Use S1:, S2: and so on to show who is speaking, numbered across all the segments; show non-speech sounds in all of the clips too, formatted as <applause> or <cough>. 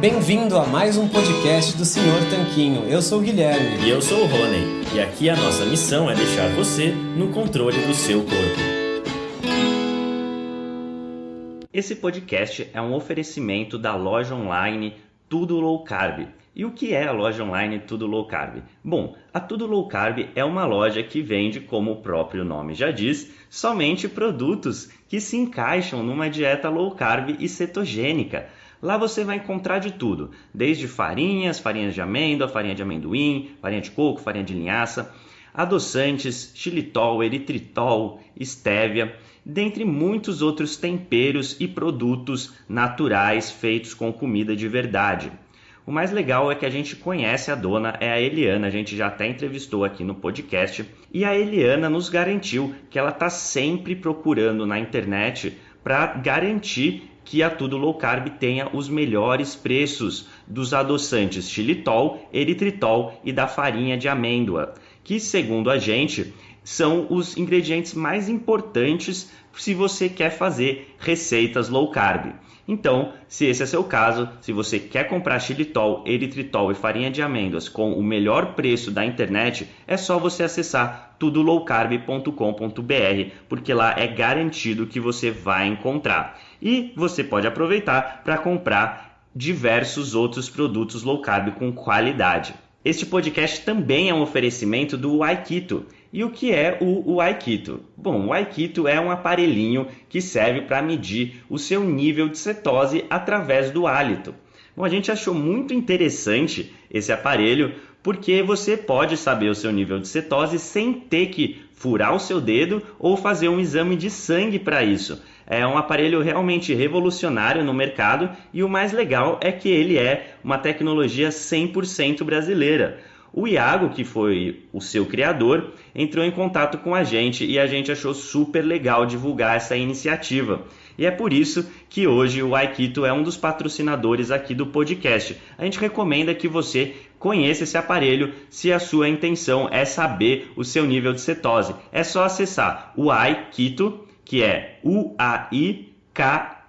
S1: Bem-vindo a mais um podcast do Senhor Tanquinho. Eu sou o Guilherme.
S2: E eu sou o Rony. E aqui a nossa missão é deixar você no controle do seu corpo. Esse podcast é um oferecimento da loja online Tudo Low Carb. E o que é a loja online Tudo Low Carb? Bom, a Tudo Low Carb é uma loja que vende, como o próprio nome já diz, somente produtos que se encaixam numa dieta low carb e cetogênica. Lá você vai encontrar de tudo, desde farinhas, farinhas de amêndoa, farinha de amendoim, farinha de coco, farinha de linhaça, adoçantes, xilitol, eritritol, estévia, dentre muitos outros temperos e produtos naturais feitos com comida de verdade. O mais legal é que a gente conhece a dona, é a Eliana, a gente já até entrevistou aqui no podcast, e a Eliana nos garantiu que ela está sempre procurando na internet para garantir que a Tudo Low Carb tenha os melhores preços dos adoçantes xilitol, eritritol e da farinha de amêndoa, que segundo a gente são os ingredientes mais importantes se você quer fazer receitas low carb. Então, se esse é seu caso, se você quer comprar xilitol, eritritol e farinha de amêndoas com o melhor preço da internet, é só você acessar tudolowcarb.com.br, porque lá é garantido que você vai encontrar. E você pode aproveitar para comprar diversos outros produtos low carb com qualidade. Este podcast também é um oferecimento do Aikito. E o que é o, Aikito? Bom, o Aikito é um aparelhinho que serve para medir o seu nível de cetose através do hálito. Bom, a gente achou muito interessante esse aparelho porque você pode saber o seu nível de cetose sem ter que furar o seu dedo ou fazer um exame de sangue para isso. É um aparelho realmente revolucionário no mercado e o mais legal é que ele é uma tecnologia 100% brasileira. O Iago, que foi o seu criador, entrou em contato com a gente e a gente achou super legal divulgar essa iniciativa. E é por isso que hoje o Aikito é um dos patrocinadores aqui do podcast. A gente recomenda que você conheça esse aparelho se a sua intenção é saber o seu nível de cetose. É só acessar o Aikito, que é u a i k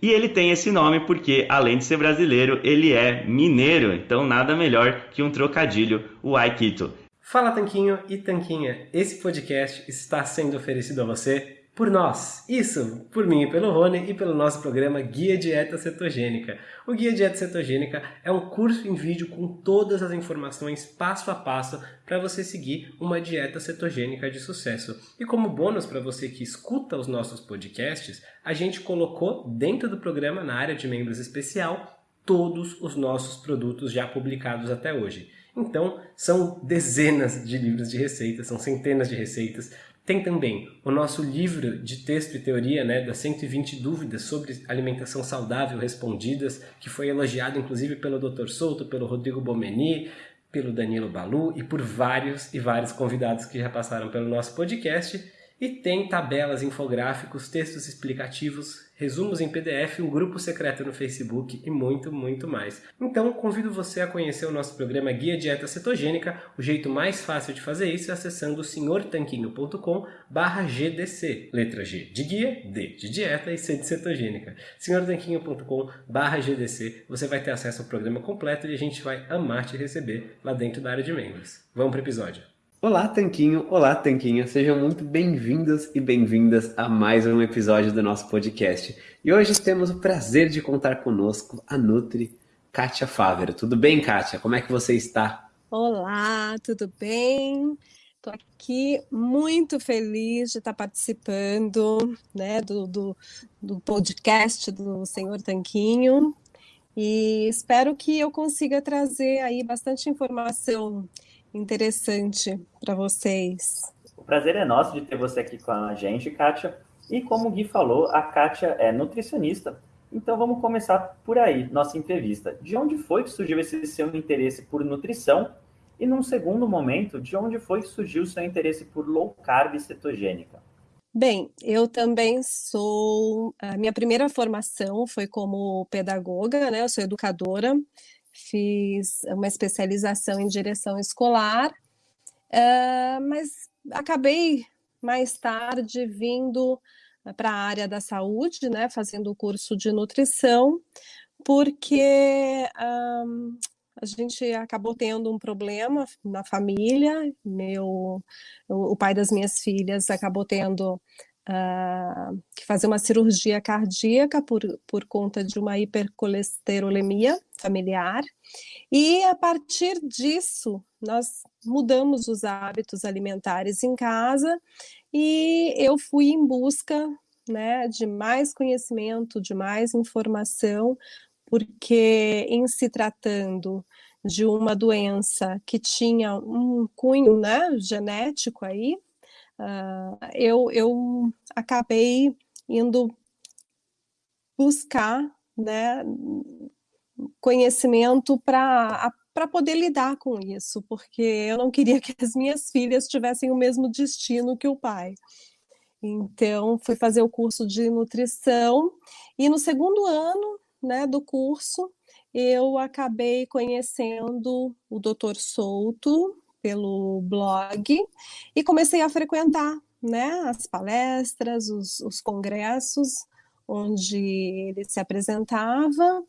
S2: e ele tem esse nome porque, além de ser brasileiro, ele é mineiro, então nada melhor que um trocadilho, o Aikito.
S1: Fala Tanquinho e Tanquinha, esse podcast está sendo oferecido a você por nós. Isso, por mim e pelo Rony e pelo nosso programa Guia Dieta Cetogênica. O Guia Dieta Cetogênica é um curso em vídeo com todas as informações passo a passo para você seguir uma dieta cetogênica de sucesso. E como bônus para você que escuta os nossos podcasts, a gente colocou dentro do programa na área de membros especial todos os nossos produtos já publicados até hoje. Então, são dezenas de livros de receitas, são centenas de receitas. Tem também o nosso livro de texto e teoria, né, das 120 dúvidas sobre alimentação saudável respondidas, que foi elogiado inclusive pelo Dr. Souto, pelo Rodrigo Bomeni, pelo Danilo Balu e por vários e vários convidados que já passaram pelo nosso podcast. E tem tabelas, infográficos, textos explicativos, resumos em PDF, um grupo secreto no Facebook e muito, muito mais. Então, convido você a conhecer o nosso programa Guia Dieta Cetogênica. O jeito mais fácil de fazer isso é acessando senhortanquinho.com GDC. Letra G de guia, D de dieta e C de cetogênica. senhortanquinho.com GDC. Você vai ter acesso ao programa completo e a gente vai amar te receber lá dentro da área de membros. Vamos para o episódio. Olá, Tanquinho! Olá, Tanquinha! Sejam muito bem-vindos e bem-vindas a mais um episódio do nosso podcast. E hoje temos o prazer de contar conosco a Nutri Kátia Fávero. Tudo bem, Kátia? Como é que você está?
S3: Olá, tudo bem? Estou aqui muito feliz de estar participando né, do, do, do podcast do Senhor Tanquinho e espero que eu consiga trazer aí bastante informação interessante para vocês.
S2: O prazer é nosso de ter você aqui com a gente, Kátia. E como o Gui falou, a Kátia é nutricionista. Então vamos começar por aí, nossa entrevista. De onde foi que surgiu esse seu interesse por nutrição? E num segundo momento, de onde foi que surgiu o seu interesse por low carb e cetogênica?
S3: Bem, eu também sou. A minha primeira formação foi como pedagoga, né? Eu sou educadora fiz uma especialização em direção escolar, uh, mas acabei mais tarde vindo para a área da saúde, né, fazendo o curso de nutrição, porque um, a gente acabou tendo um problema na família, meu, o pai das minhas filhas acabou tendo que fazer uma cirurgia cardíaca por, por conta de uma hipercolesterolemia familiar, e a partir disso nós mudamos os hábitos alimentares em casa e eu fui em busca né, de mais conhecimento, de mais informação, porque em se tratando de uma doença que tinha um cunho né, genético aí, uh, eu, eu acabei indo buscar né, conhecimento para poder lidar com isso, porque eu não queria que as minhas filhas tivessem o mesmo destino que o pai. Então, fui fazer o curso de nutrição e no segundo ano né, do curso, eu acabei conhecendo o Dr. Souto pelo blog e comecei a frequentar né, as palestras, os, os congressos onde ele se apresentava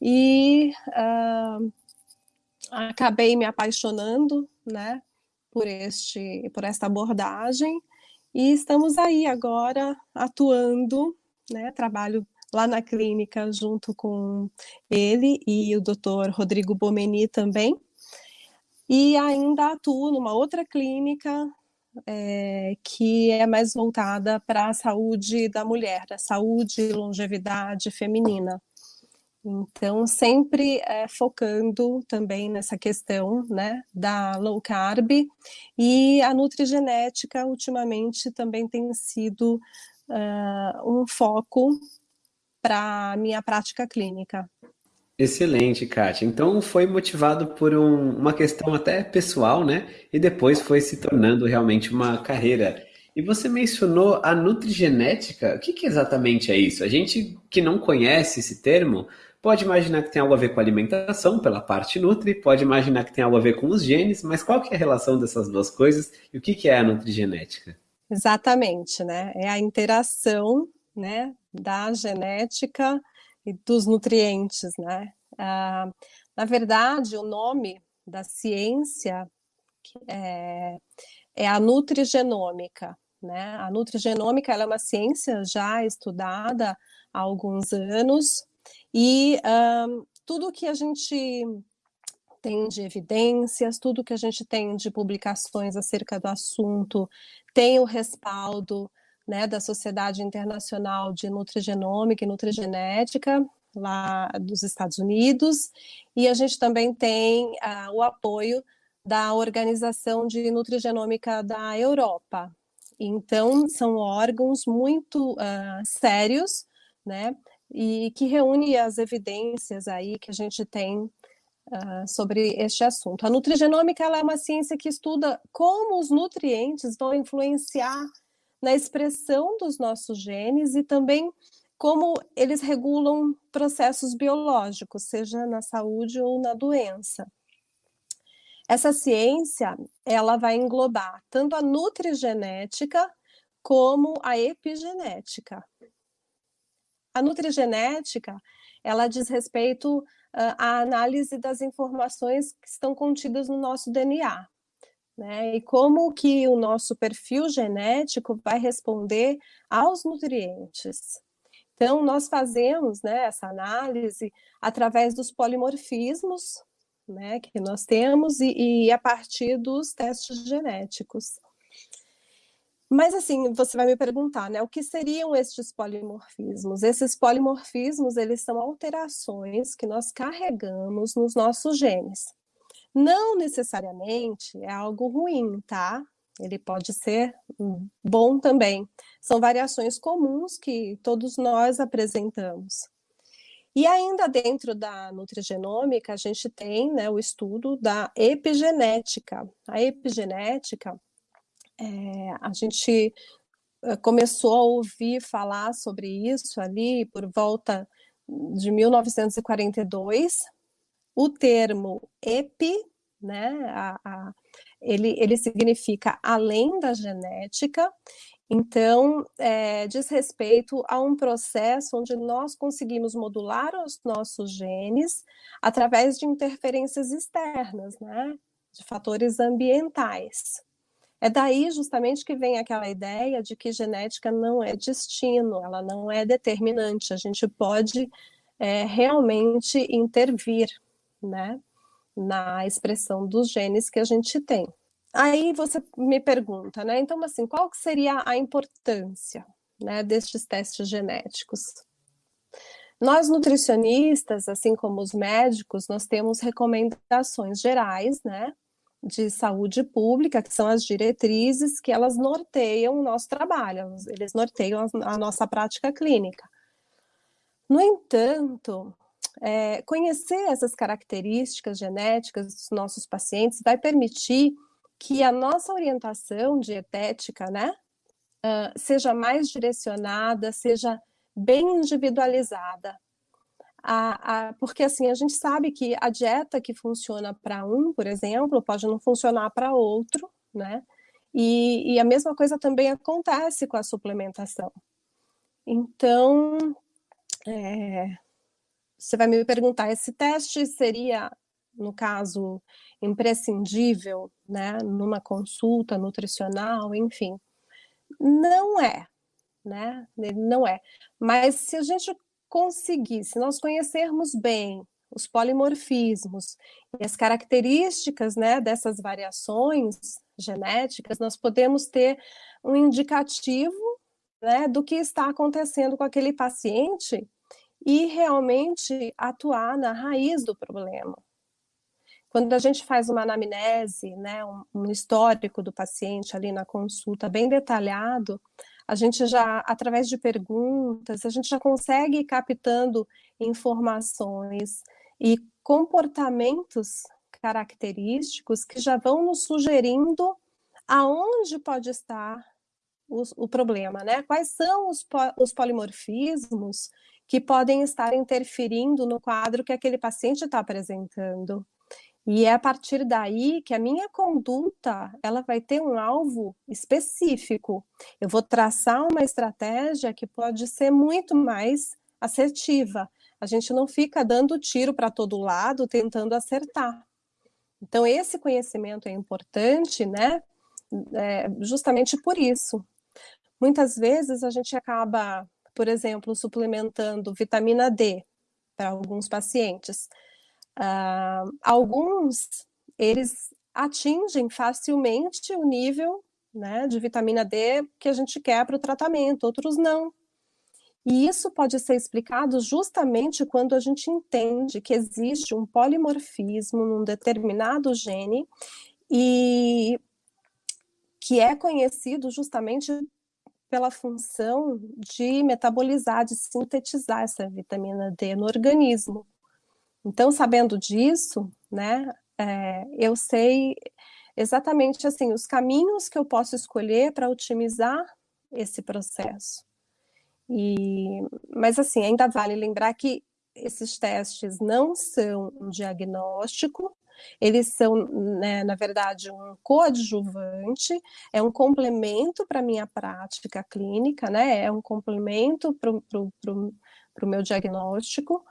S3: e uh, acabei me apaixonando né, por, este, por esta abordagem e estamos aí agora atuando, né, trabalho lá na clínica junto com ele e o doutor Rodrigo Bomeni também. E ainda atuo numa outra clínica é, que é mais voltada para a saúde da mulher, a saúde e longevidade feminina. Então, sempre é, focando também nessa questão né, da low carb e a nutrigenética, ultimamente, também tem sido uh, um foco para a minha prática clínica.
S4: Excelente, Kátia. Então foi motivado por um, uma questão até pessoal, né? E depois foi se tornando realmente uma carreira. E você mencionou a nutrigenética. O que, que exatamente é isso? A gente que não conhece esse termo pode imaginar que tem algo a ver com alimentação, pela parte nutri, pode imaginar que tem algo a ver com os genes, mas qual que é a relação dessas duas coisas e o que, que é a nutrigenética?
S3: Exatamente, né? É a interação né, da genética e dos nutrientes, né? Ah, na verdade, o nome da ciência é, é a nutrigenômica, né? A nutrigenômica é uma ciência já estudada há alguns anos e um, tudo que a gente tem de evidências, tudo que a gente tem de publicações acerca do assunto tem o respaldo né, da Sociedade Internacional de Nutrigenômica e Nutrigenética, lá dos Estados Unidos, e a gente também tem uh, o apoio da Organização de Nutrigenômica da Europa. Então, são órgãos muito uh, sérios, né, e que reúne as evidências aí que a gente tem uh, sobre este assunto. A nutrigenômica é uma ciência que estuda como os nutrientes vão influenciar na expressão dos nossos genes e também como eles regulam processos biológicos, seja na saúde ou na doença. Essa ciência, ela vai englobar tanto a nutrigenética como a epigenética. A nutrigenética, ela diz respeito uh, à análise das informações que estão contidas no nosso DNA, né? E como que o nosso perfil genético vai responder aos nutrientes. Então, nós fazemos né, essa análise através dos polimorfismos né, que nós temos e, e a partir dos testes genéticos. Mas assim, você vai me perguntar, né, o que seriam estes polimorfismos? Esses polimorfismos, eles são alterações que nós carregamos nos nossos genes. Não necessariamente é algo ruim, tá? Ele pode ser bom também. São variações comuns que todos nós apresentamos. E ainda dentro da nutrigenômica, a gente tem né, o estudo da epigenética. A epigenética, é, a gente eh, começou a ouvir falar sobre isso ali por volta de 1942, o termo epi, né, a, a, ele, ele significa além da genética, Então, é, diz respeito a um processo onde nós conseguimos modular os nossos genes através de interferências externas, né? De fatores ambientais. É daí justamente que vem aquela ideia de que genética não é destino, ela não é determinante, a gente pode é, realmente intervir, né? Na expressão dos genes que a gente tem. Aí você me pergunta, né? Então, assim, qual seria a importância né, destes testes genéticos? Nós nutricionistas, assim como os médicos, nós temos recomendações gerais, né, de saúde pública, que são as diretrizes que elas norteiam o nosso trabalho, eles norteiam a nossa prática clínica. No entanto, é, conhecer essas características genéticas dos nossos pacientes vai permitir que a nossa orientação dietética, né, uh, seja mais direcionada, seja bem individualizada. A, a, porque assim, a gente sabe que a dieta que funciona para um, por exemplo, pode não funcionar para outro, né? E, e, a mesma coisa também acontece com a suplementação. Então, é, você vai me perguntar, esse teste seria, no caso, imprescindível, né, numa consulta nutricional, enfim. Não é, né? Não é. Mas se a gente conseguir, se nós conhecermos bem os polimorfismos e as características, né, dessas variações genéticas, nós podemos ter um indicativo, né, do que está acontecendo com aquele paciente e realmente atuar na raiz do problema. Quando a gente faz uma anamnese, né, um, histórico do paciente ali na consulta bem detalhado, a gente já, através de perguntas, a gente já consegue ir captando informações e comportamentos característicos que já vão nos sugerindo aonde pode estar o, o problema, né? Quais são os, os polimorfismos que podem estar interferindo no quadro que aquele paciente está apresentando. E é a partir daí que a minha conduta, ela vai ter um alvo específico. Eu vou traçar uma estratégia que pode ser muito mais assertiva. A gente não fica dando tiro para todo lado, tentando acertar. Então, esse conhecimento é importante, né? É, justamente por isso. Muitas vezes a gente acaba, por exemplo, suplementando vitamina D para alguns pacientes. Uh, alguns, eles atingem facilmente o nível né, de vitamina D que a gente quer para o tratamento, outros não. E isso pode ser explicado justamente quando a gente entende que existe um polimorfismo num determinado gene e que é conhecido justamente pela função de metabolizar, de sintetizar essa vitamina D no organismo. Então, sabendo disso, né, é, eu sei exatamente assim os caminhos que eu posso escolher para otimizar esse processo. E, mas assim, ainda vale lembrar que esses testes não são um diagnóstico, eles são, né, na verdade, um coadjuvante, é um complemento para a minha prática clínica, né, é um complemento para o meu diagnóstico,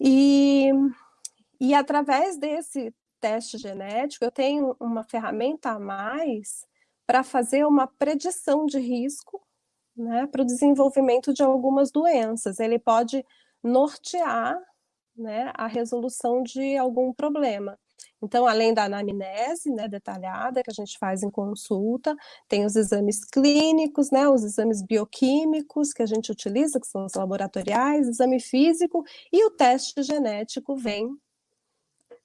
S3: e, e através desse teste genético, eu tenho uma ferramenta a mais para fazer uma predição de risco né, para o desenvolvimento de algumas doenças. Ele pode nortear né, a resolução de algum problema. Então, além da anamnese né, detalhada que a gente faz em consulta, tem os exames clínicos, né, os exames bioquímicos que a gente utiliza, que são os laboratoriais, exame físico, e o teste genético vem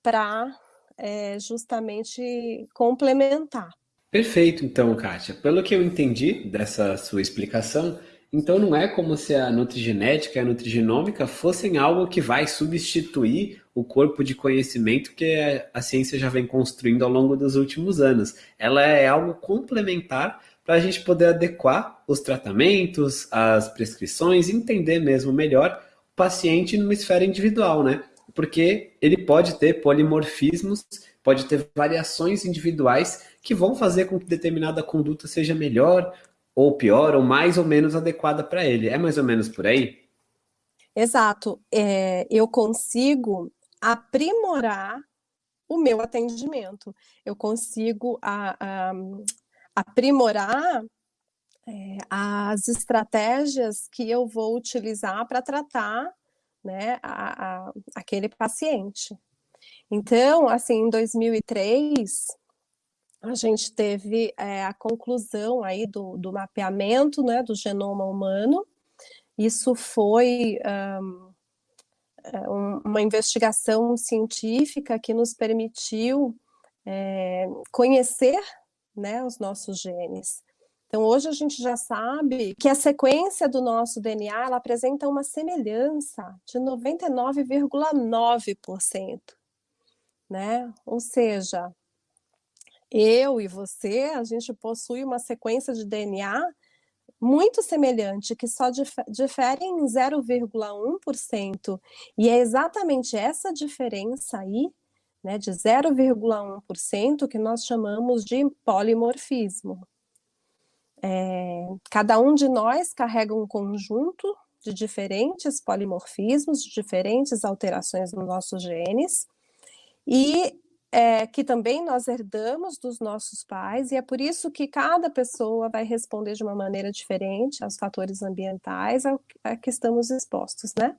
S3: para é, justamente complementar.
S4: Perfeito, então, Kátia. Pelo que eu entendi dessa sua explicação, então não é como se a nutrigenética e a nutrigenômica fossem algo que vai substituir o corpo de conhecimento que a ciência já vem construindo ao longo dos últimos anos. Ela é algo complementar para a gente poder adequar os tratamentos, as prescrições, entender mesmo melhor o paciente numa esfera individual, né? Porque ele pode ter polimorfismos, pode ter variações individuais que vão fazer com que determinada conduta seja melhor ou pior, ou mais ou menos adequada para ele. É mais ou menos por aí?
S3: Exato. É, eu consigo aprimorar o meu atendimento. Eu consigo a, a, aprimorar é, as estratégias que eu vou utilizar para tratar né, a, aquele paciente. Então, assim, em 2003, a gente teve é, a conclusão aí do, do mapeamento né, do genoma humano. Isso foi um, uma investigação científica que nos permitiu é, conhecer né, os nossos genes. Então, hoje a gente já sabe que a sequência do nosso DNA ela apresenta uma semelhança de 99,9%, né? Ou seja, eu e você, a gente possui uma sequência de DNA muito semelhante, que só difere em 0,1%. E é exatamente essa diferença aí, né, de 0,1%, que nós chamamos de polimorfismo. É, cada um de nós carrega um conjunto de diferentes polimorfismos, de diferentes alterações nos nossos genes, e é, que também nós herdamos dos nossos pais, e é por isso que cada pessoa vai responder de uma maneira diferente aos fatores ambientais a, a que estamos expostos, né?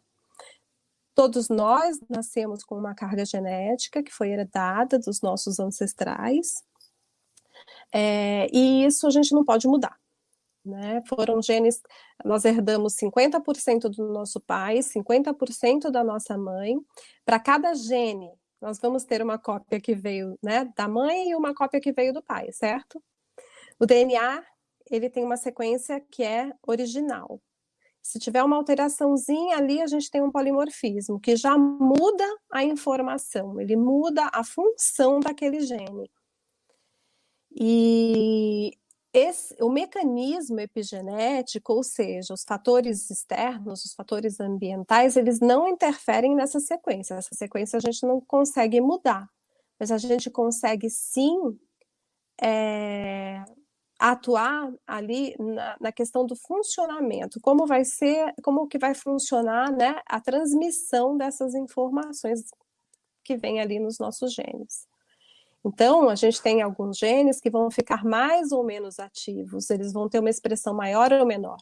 S3: Todos nós nascemos com uma carga genética que foi herdada dos nossos ancestrais, é, e isso a gente não pode mudar. Né? Foram genes, nós herdamos 50% do nosso pai, 50% da nossa mãe. Para cada gene, nós vamos ter uma cópia que veio né, da mãe e uma cópia que veio do pai, certo? O DNA, ele tem uma sequência que é original. Se tiver uma alteraçãozinha ali, a gente tem um polimorfismo, que já muda a informação, ele muda a função daquele gene. E esse, o mecanismo epigenético, ou seja, os fatores externos, os fatores ambientais, eles não interferem nessa sequência. Essa sequência a gente não consegue mudar, mas a gente consegue sim é, atuar ali na, na, questão do funcionamento, como vai ser, como que vai funcionar né, a transmissão dessas informações que vem ali nos nossos genes. Então, a gente tem alguns genes que vão ficar mais ou menos ativos, eles vão ter uma expressão maior ou menor.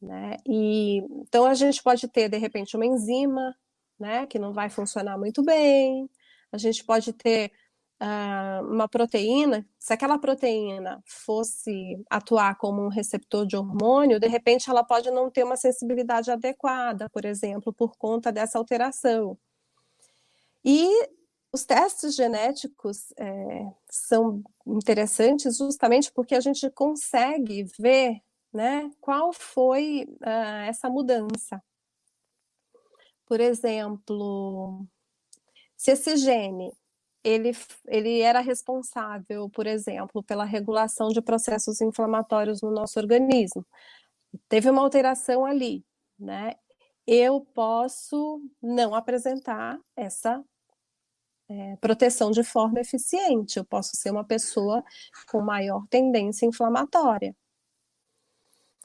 S3: Né? E, então, a gente pode ter, de repente, uma enzima, né, que não vai funcionar muito bem, a gente pode ter uh, uma proteína, se aquela proteína fosse atuar como um receptor de hormônio, de repente ela pode não ter uma sensibilidade adequada, por exemplo, por conta dessa alteração. E os testes genéticos é, são interessantes justamente porque a gente consegue ver né, qual foi uh, essa mudança. Por exemplo, se esse gene ele, ele era responsável, por exemplo, pela regulação de processos inflamatórios no nosso organismo, teve uma alteração ali, né? Eu posso não apresentar essa é, proteção de forma eficiente. Eu posso ser uma pessoa com maior tendência inflamatória.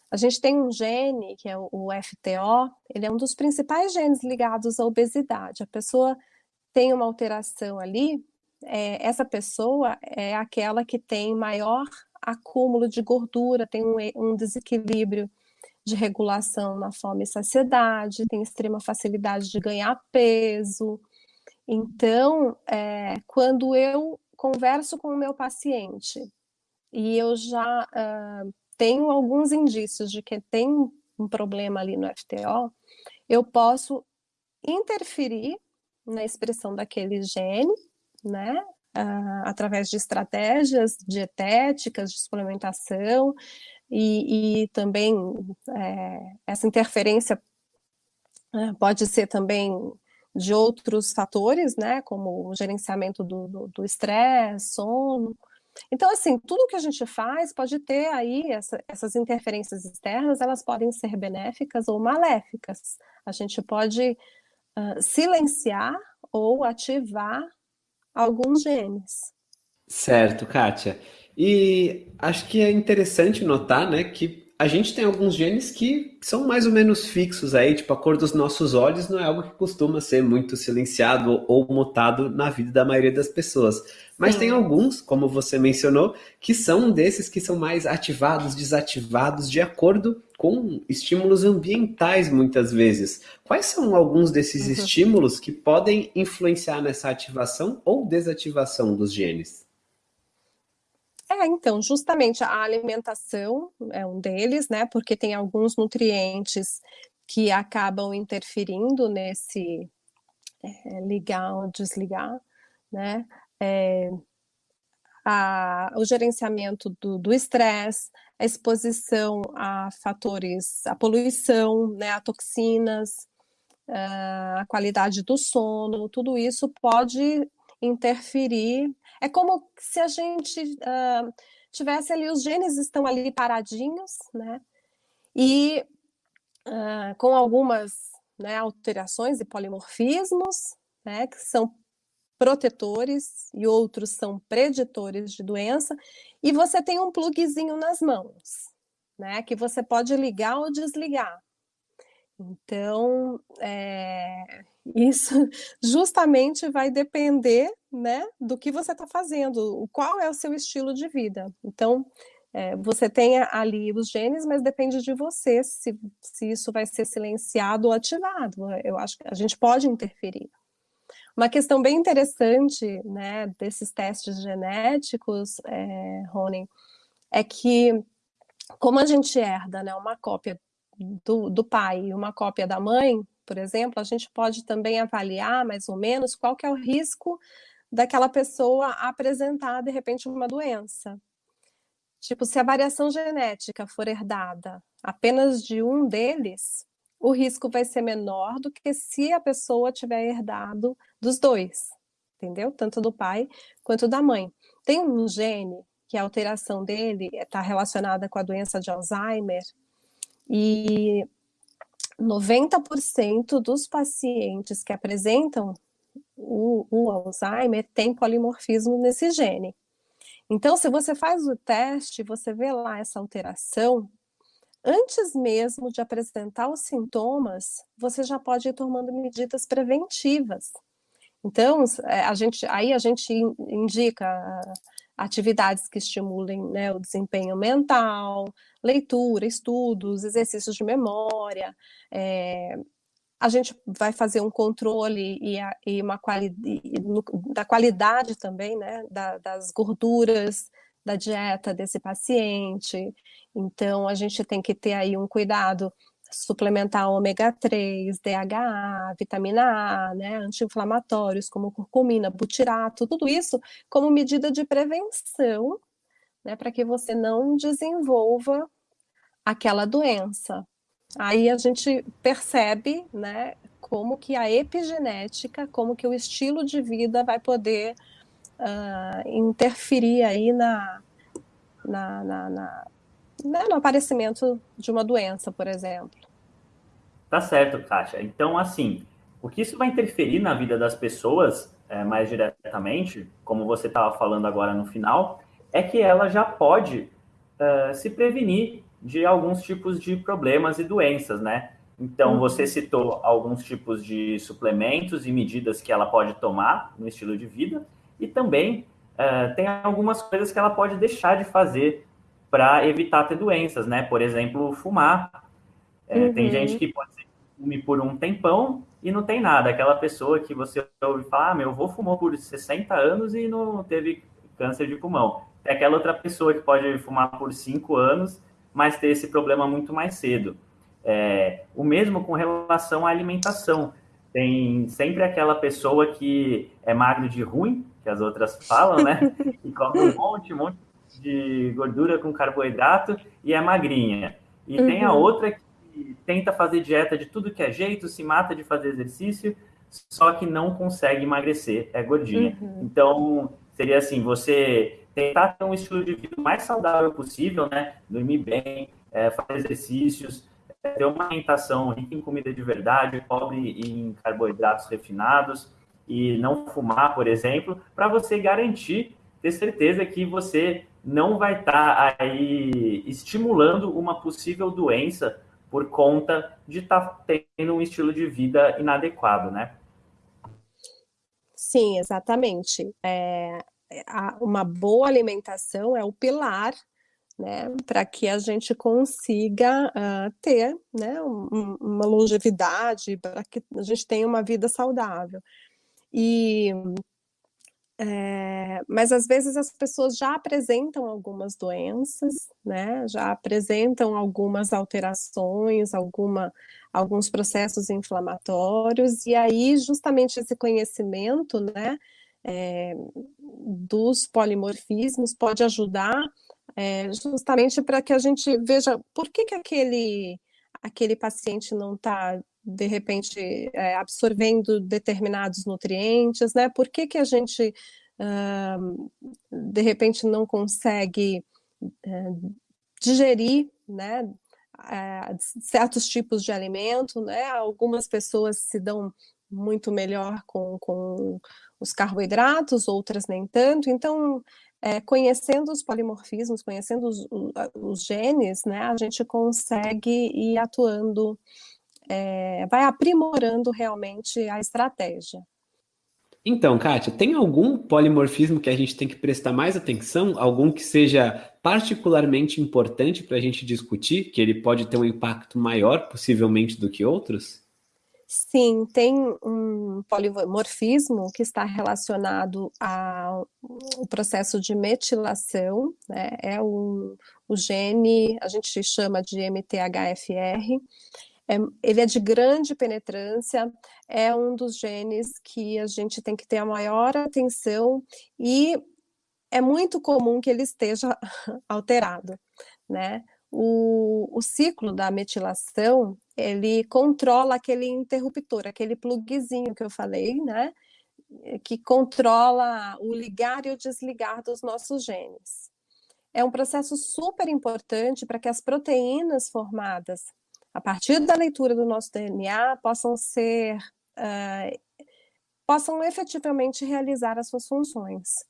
S3: A gente tem um gene, que é o FTO, ele é um dos principais genes ligados à obesidade. A pessoa tem uma alteração ali, é, essa pessoa é aquela que tem maior acúmulo de gordura, tem um, um desequilíbrio de regulação na fome e saciedade, tem extrema facilidade de ganhar peso, então, é, quando eu converso com o meu paciente e eu já uh, tenho alguns indícios de que tem um problema ali no FTO, eu posso interferir na expressão daquele gene, né, uh, através de estratégias dietéticas, de suplementação, e, e também é, essa interferência uh, pode ser também de outros fatores, né, como o gerenciamento do estresse, sono. Então, assim, tudo que a gente faz pode ter aí essa, essas interferências externas, elas podem ser benéficas ou maléficas. A gente pode uh, silenciar ou ativar alguns genes.
S4: Certo, Kátia. E acho que é interessante notar, né, que a gente tem alguns genes que são mais ou menos fixos aí, tipo a cor dos nossos olhos não é algo que costuma ser muito silenciado ou mutado na vida da maioria das pessoas. Mas Sim. tem alguns, como você mencionou, que são desses que são mais ativados, desativados de acordo com estímulos ambientais muitas vezes. Quais são alguns desses uhum. estímulos que podem influenciar nessa ativação ou desativação dos genes?
S3: É, então, justamente a alimentação é um deles, né? Porque tem alguns nutrientes que acabam interferindo nesse é, ligar ou desligar, né? É, a, o gerenciamento do estresse, a exposição a fatores, a poluição, né, a toxinas, a qualidade do sono, tudo isso pode interferir é como se a gente uh, tivesse ali, os genes estão ali paradinhos, né? E uh, com algumas né, alterações e polimorfismos, né, que são protetores e outros são preditores de doença, e você tem um plugzinho nas mãos, né, que você pode ligar ou desligar. Então, é, isso <laughs> justamente vai depender né, do que você está fazendo, qual é o seu estilo de vida. Então, é, você tem ali os genes, mas depende de você se, se isso vai ser silenciado ou ativado. Eu acho que a gente pode interferir. Uma questão bem interessante né, desses testes genéticos, é, Rony, é que como a gente herda né, uma cópia do, do pai e uma cópia da mãe, por exemplo, a gente pode também avaliar mais ou menos qual que é o risco daquela pessoa apresentar de repente uma doença. Tipo, se a variação genética for herdada apenas de um deles, o risco vai ser menor do que se a pessoa tiver herdado dos dois, entendeu? Tanto do pai quanto da mãe. Tem um gene que a alteração dele está relacionada com a doença de Alzheimer, e 90% dos pacientes que apresentam o, o, Alzheimer tem polimorfismo nesse gene. Então, se você faz o teste, você vê lá essa alteração, antes mesmo de apresentar os sintomas, você já pode ir tomando medidas preventivas. Então, é, a gente, aí a gente indica atividades que estimulem né, o desempenho mental, leitura, estudos, exercícios de memória. É, a gente vai fazer um controle e, a, e uma quali, da qualidade também, né, da, das gorduras da dieta desse paciente. Então, a gente tem que ter aí um cuidado suplementar ômega 3, DHA, vitamina A, né, anti-inflamatórios como curcumina, butirato, tudo isso como medida de prevenção, né, para que você não desenvolva aquela doença. Aí a gente percebe, né, como que a epigenética, como que o estilo de vida vai poder uh, interferir aí na, na, na, na né, no aparecimento de uma doença, por exemplo.
S2: Tá certo, Kátia. Então, assim, o que isso vai interferir na vida das pessoas é, mais diretamente, como você estava falando agora no final, é que ela já pode uh, se prevenir de alguns tipos de problemas e doenças, né? Então, uhum. você citou alguns tipos de suplementos e medidas que ela pode tomar no estilo de vida, e também uh, tem algumas coisas que ela pode deixar de fazer para evitar ter doenças, né? Por exemplo, fumar. É, uhum. Tem gente que pode ser fume por um tempão e não tem nada. Aquela pessoa que você ouve falar, ah, meu avô fumou por 60 anos e não teve câncer de pulmão. É aquela outra pessoa que pode fumar por 5 anos, mas ter esse problema muito mais cedo. É, o mesmo com relação à alimentação. Tem sempre aquela pessoa que é magro de ruim, que as outras falam, né? <laughs> E come um monte, um monte de gordura com carboidrato e é magrinha. E uhum. tem a uhum. outra que tenta fazer dieta de tudo que é jeito, se mata de fazer exercício, só que não consegue emagrecer, é gordinha. Uhum. Então, seria assim, você tentar ter um estilo de vida mais saudável possível, né? Dormir bem, é, fazer exercícios, é, ter uma alimentação rica em comida de verdade, pobre em carboidratos refinados e não fumar, por exemplo, para você garantir ter certeza que você não vai estar tá aí estimulando uma possível doença por conta de estar tá tendo um estilo de vida inadequado, né?
S3: Sim, exatamente. É, uma boa alimentação é o pilar né, para que a gente consiga uh, ter né, um, uma longevidade, para que a gente tenha uma vida saudável. E é, mas às vezes as pessoas já apresentam algumas doenças, né? Já apresentam algumas alterações, alguma, alguns processos inflamatórios, e aí justamente esse conhecimento, né? É, dos polimorfismos pode ajudar é, justamente para que a gente veja por que, que aquele, aquele paciente não está de repente é, absorvendo determinados nutrientes, né? Por que, que a gente uh, de repente não consegue uh, digerir, né? Uh, certos tipos de alimento, né? Algumas pessoas se dão muito melhor com, com os carboidratos, outras nem tanto. Então, é, conhecendo os polimorfismos, conhecendo os, os, genes, né, a gente consegue ir atuando é, vai aprimorando realmente a estratégia.
S4: Então, Kátia, tem algum polimorfismo que a gente tem que prestar mais atenção? Algum que seja particularmente importante para a gente discutir, que ele pode ter um impacto maior, possivelmente, do que outros?
S3: Sim, tem um polimorfismo que está relacionado ao processo de metilação, né? é o, o gene, a gente chama de MTHFR, é, ele é de grande penetrância, é um dos genes que a gente tem que ter a maior atenção e é muito comum que ele esteja <laughs> alterado, né? O, o ciclo da metilação, ele controla aquele interruptor, aquele plugzinho que eu falei, né? Que controla o ligar e o desligar dos nossos genes. É um processo super importante para que as proteínas formadas a partir da leitura do nosso DNA, possam ser, uh, possam efetivamente realizar as suas funções.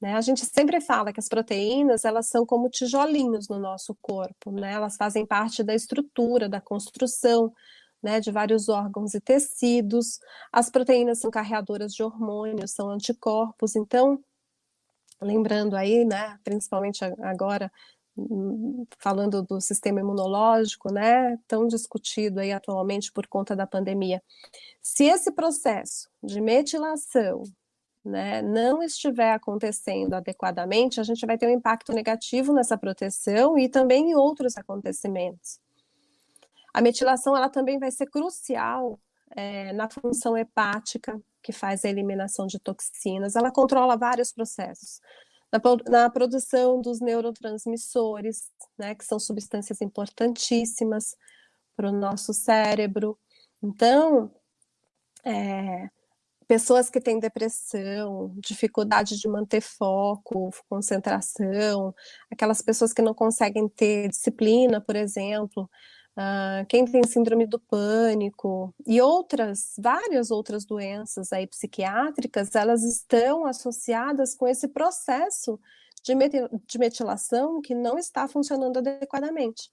S3: Né? A gente sempre fala que as proteínas, elas são como tijolinhos no nosso corpo, né? Elas fazem parte da estrutura, da construção, né, de vários órgãos e tecidos. As proteínas são carreadoras de hormônios, são anticorpos, então, lembrando aí, né, principalmente agora falando do sistema imunológico, né, tão discutido aí atualmente por conta da pandemia. Se esse processo de metilação né, não estiver acontecendo adequadamente, a gente vai ter um impacto negativo nessa proteção e também em outros acontecimentos. A metilação ela também vai ser crucial é, na função hepática, que faz a eliminação de toxinas, ela controla vários processos na, na produção dos neurotransmissores, né, que são substâncias importantíssimas para o nosso cérebro. Então, é, pessoas que têm depressão, dificuldade de manter foco, concentração, aquelas pessoas que não conseguem ter disciplina, por exemplo, uh, quem tem síndrome do pânico e outras, várias outras doenças aí psiquiátricas, elas estão associadas com esse processo de, de metilação que não está funcionando adequadamente.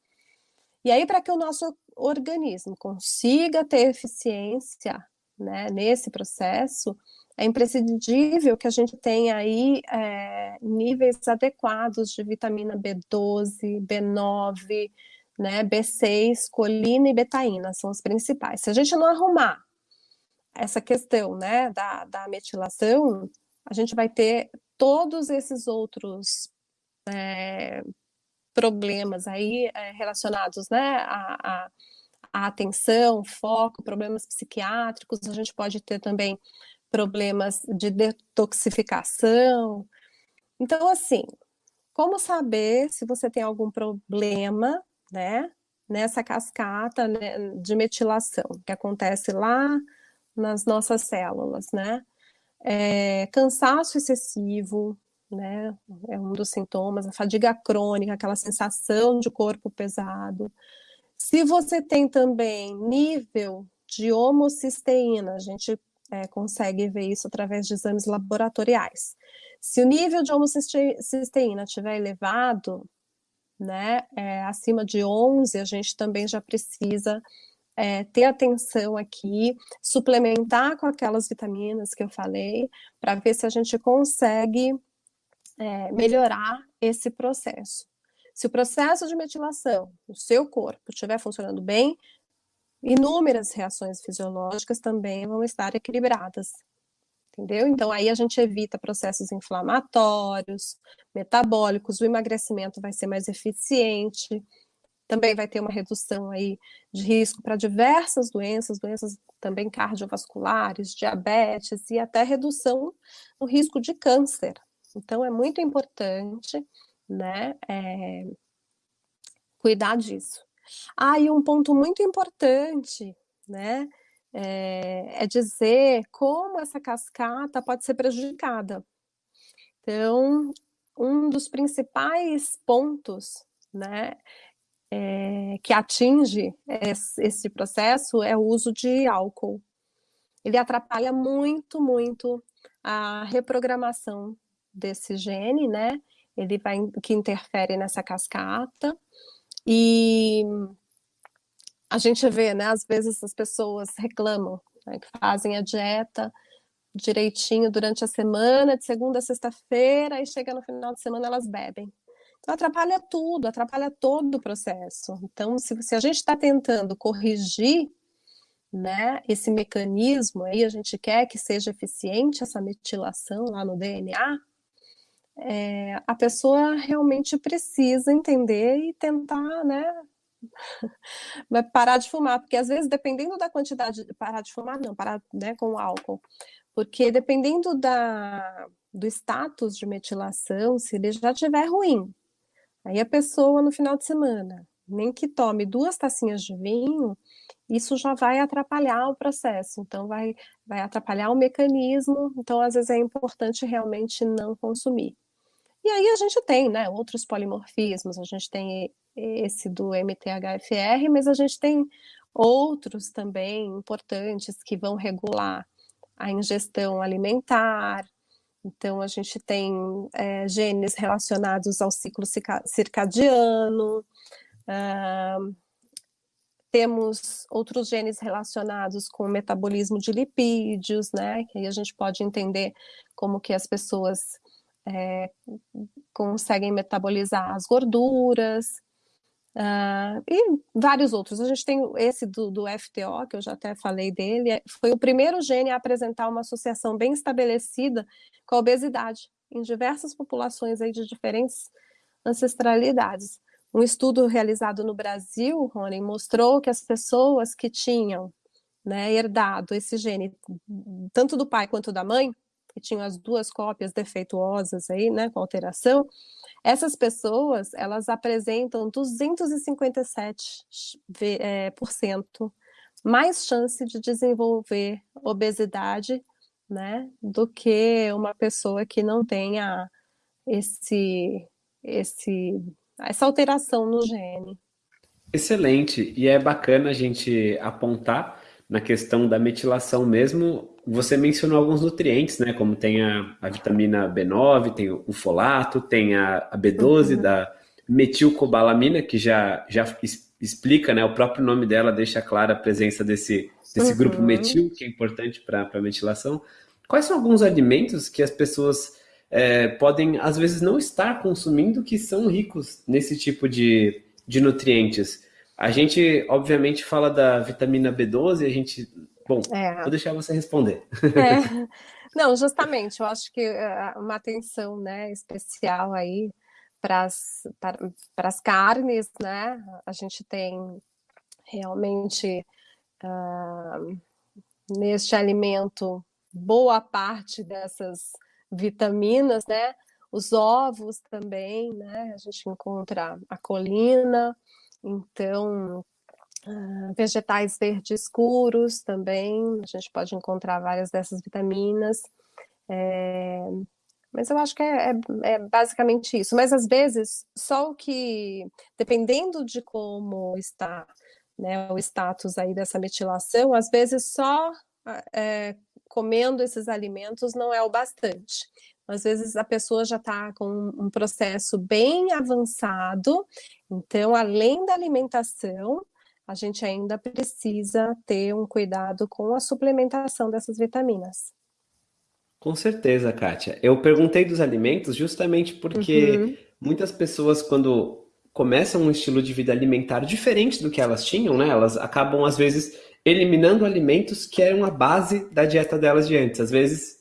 S3: E aí, para que o nosso organismo consiga ter eficiência né, nesse processo, é imprescindível que a gente tenha aí é, níveis adequados de vitamina B12, B9, né? B6, colina e betaína são os principais. Se a gente não arrumar essa questão, né, da, da metilação, a gente vai ter todos esses outros é, problemas aí é, relacionados, né, a, a, a atenção, foco, problemas psiquiátricos, a gente pode ter também problemas de detoxificação. Então, assim, como saber se você tem algum problema né, nessa cascata né, de metilação que acontece lá nas nossas células, né? É, cansaço excessivo, né? É um dos sintomas, a fadiga crônica, aquela sensação de corpo pesado. Se você tem também nível de homocisteína, a gente é, consegue ver isso através de exames laboratoriais. Se o nível de homocisteína estiver elevado, né, é, acima de 11, a gente também já precisa é, ter atenção aqui, suplementar com aquelas vitaminas que eu falei, para ver se a gente consegue é, melhorar esse processo. Se o processo de metilação no seu corpo estiver funcionando bem, inúmeras reações fisiológicas também vão estar equilibradas entendeu? Então aí a gente evita processos inflamatórios, metabólicos, o emagrecimento vai ser mais eficiente, também vai ter uma redução aí de risco para diversas doenças, doenças também cardiovasculares, diabetes e até redução no risco de câncer. Então é muito importante, né, é, cuidar disso. Ah, e um ponto muito importante, né, é, é dizer como essa cascata pode ser prejudicada. Então, um dos principais pontos né, é, que atinge esse processo é o uso de álcool. Ele atrapalha muito, muito a reprogramação desse gene, né? Ele vai que interfere nessa cascata e a gente vê, né, às vezes as pessoas reclamam, né, que fazem a dieta direitinho durante a semana, de segunda a sexta-feira, e chega no final de semana elas bebem. Então atrapalha tudo, atrapalha todo o processo. Então, se, se a gente está tentando corrigir né, esse mecanismo aí, a gente quer que seja eficiente essa metilação lá no DNA, é, a pessoa realmente precisa entender e tentar, né, <laughs> parar de fumar, porque às vezes, dependendo da quantidade, parar de fumar não, parar né, com o álcool, porque dependendo da, do status de metilação, se ele já estiver ruim, aí a pessoa no final de semana, nem que tome duas tacinhas de vinho, isso já vai atrapalhar o processo, então vai, vai atrapalhar o mecanismo, então às vezes é importante realmente não consumir. E aí a gente tem, né, outros polimorfismos, a gente tem esse do MTHFR, mas a gente tem outros também importantes que vão regular a ingestão alimentar. Então, a gente tem é, genes relacionados ao ciclo circadiano, uh, temos outros genes relacionados com o metabolismo de lipídios, né? Que aí a gente pode entender como que as pessoas é, conseguem metabolizar as gorduras. Uh, e vários outros. A gente tem esse do, do, FTO, que eu já até falei dele, foi o primeiro gene a apresentar uma associação bem estabelecida com a obesidade em diversas populações aí de diferentes ancestralidades. Um estudo realizado no Brasil, Rony, mostrou que as pessoas que tinham né, herdado esse gene, tanto do pai quanto da mãe, que tinham as duas cópias defeituosas aí, né, com alteração, essas pessoas, elas apresentam 257% é, por cento mais chance de desenvolver obesidade, né, do que uma pessoa que não tenha esse, esse, essa alteração no gene.
S4: Excelente, e é bacana a gente apontar na questão da metilação mesmo, você mencionou alguns nutrientes, né? Como tem a, a vitamina B9, tem o folato, tem a, a B12 uhum. da metilcobalamina, que já, já explica, né? O próprio nome dela deixa clara a presença desse, desse uhum. grupo metil, que é importante para a metilação. Quais são alguns alimentos que as pessoas é, podem, às vezes, não estar consumindo que são ricos nesse tipo de, de nutrientes? A gente, obviamente, fala da vitamina B12, a gente. Bom, é. vou deixar você responder.
S3: É. <laughs> Não, justamente, eu acho que eh, uma atenção né, especial aí para as carnes, né? A gente tem realmente uh, neste alimento boa parte dessas vitaminas, né? Os ovos também, né? A gente encontra a colina, então, uh, vegetais verdes escuros também, a gente pode encontrar várias dessas vitaminas. É, mas eu acho que é, é, é, basicamente isso. Mas às vezes, só o que, dependendo de como está né, o status aí dessa metilação, às vezes só é, comendo esses alimentos não é o bastante. Às vezes a pessoa já está com um processo bem avançado, então, além da alimentação, a gente ainda precisa ter um cuidado com a suplementação dessas vitaminas.
S4: Com certeza, Kátia. Eu perguntei dos alimentos justamente porque uhum. muitas pessoas, quando começam um estilo de vida alimentar diferente do que elas tinham, né? Elas acabam, às vezes, eliminando alimentos que eram a base da dieta delas de antes. Às vezes,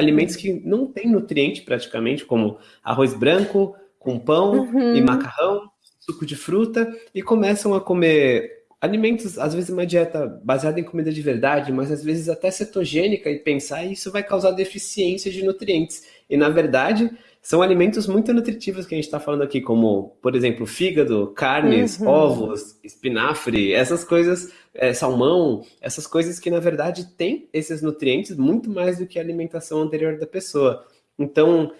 S4: alimentos que não têm nutriente praticamente, como arroz branco com pão uhum. e macarrão, suco de fruta, e começam a comer alimentos, às vezes uma dieta baseada em comida de verdade, mas às vezes até cetogênica e pensar isso vai causar deficiência de nutrientes. E na verdade, são alimentos muito nutritivos que a gente está falando aqui, como, por exemplo, fígado, carnes, uhum. ovos, espinafre, essas coisas, é, salmão, essas coisas que na verdade têm esses nutrientes muito mais do que a alimentação anterior da pessoa. Então,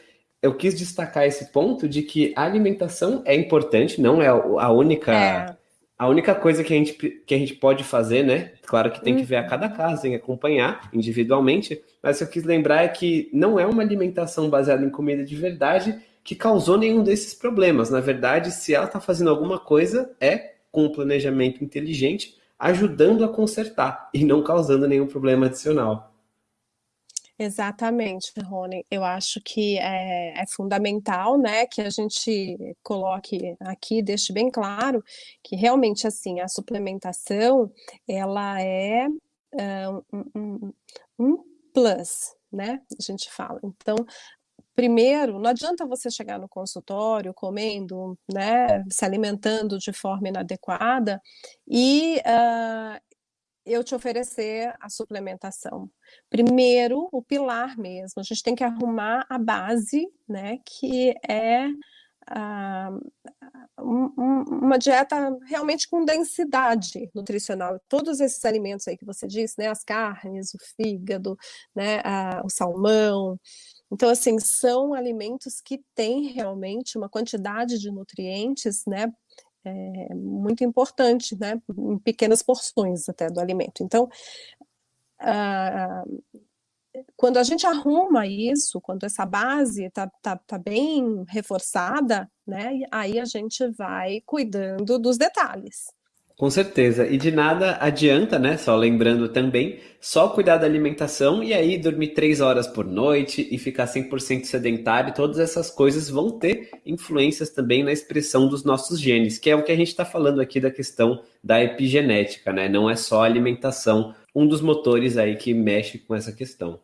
S4: eu quis destacar esse ponto de que a alimentação é importante, não é a única. É a única coisa que a gente, que a gente pode fazer, né? Claro que tem que ver a cada caso, tem que acompanhar individualmente, mas o que eu quis lembrar é que não é uma alimentação baseada em comida de verdade que causou nenhum desses problemas. Na verdade, se ela está fazendo alguma coisa, é com um planejamento inteligente, ajudando a consertar e não causando nenhum problema adicional.
S3: Exatamente, Rony. Eu acho que é, é, fundamental, né, que a gente coloque aqui, deixe bem claro que realmente, assim, a suplementação, ela é uh, um, um, um plus, né, a gente fala. Então, primeiro, não adianta você chegar no consultório comendo, né, se alimentando de forma inadequada e uh, eu te oferecer a suplementação. Primeiro, o pilar mesmo, a gente tem que arrumar a base, né, que é uh, um, uma dieta realmente com densidade nutricional. Todos esses alimentos aí que você disse, né, as carnes, o fígado, né, uh, o salmão, então, assim, são alimentos que têm realmente uma quantidade de nutrientes, né, é muito importante, né, em pequenas porções até do alimento. Então, quando a gente arruma isso, quando essa base está tá, tá bem reforçada, né, aí a gente vai cuidando dos detalhes.
S4: Com certeza. E de nada adianta, né? Só lembrando também, só cuidar da alimentação e aí dormir três horas por noite e ficar 100% sedentário, todas essas coisas vão ter influências também na expressão dos nossos genes, que é o que a gente está falando aqui da questão da epigenética, né? Não é só a alimentação, um dos motores aí que mexe com essa questão.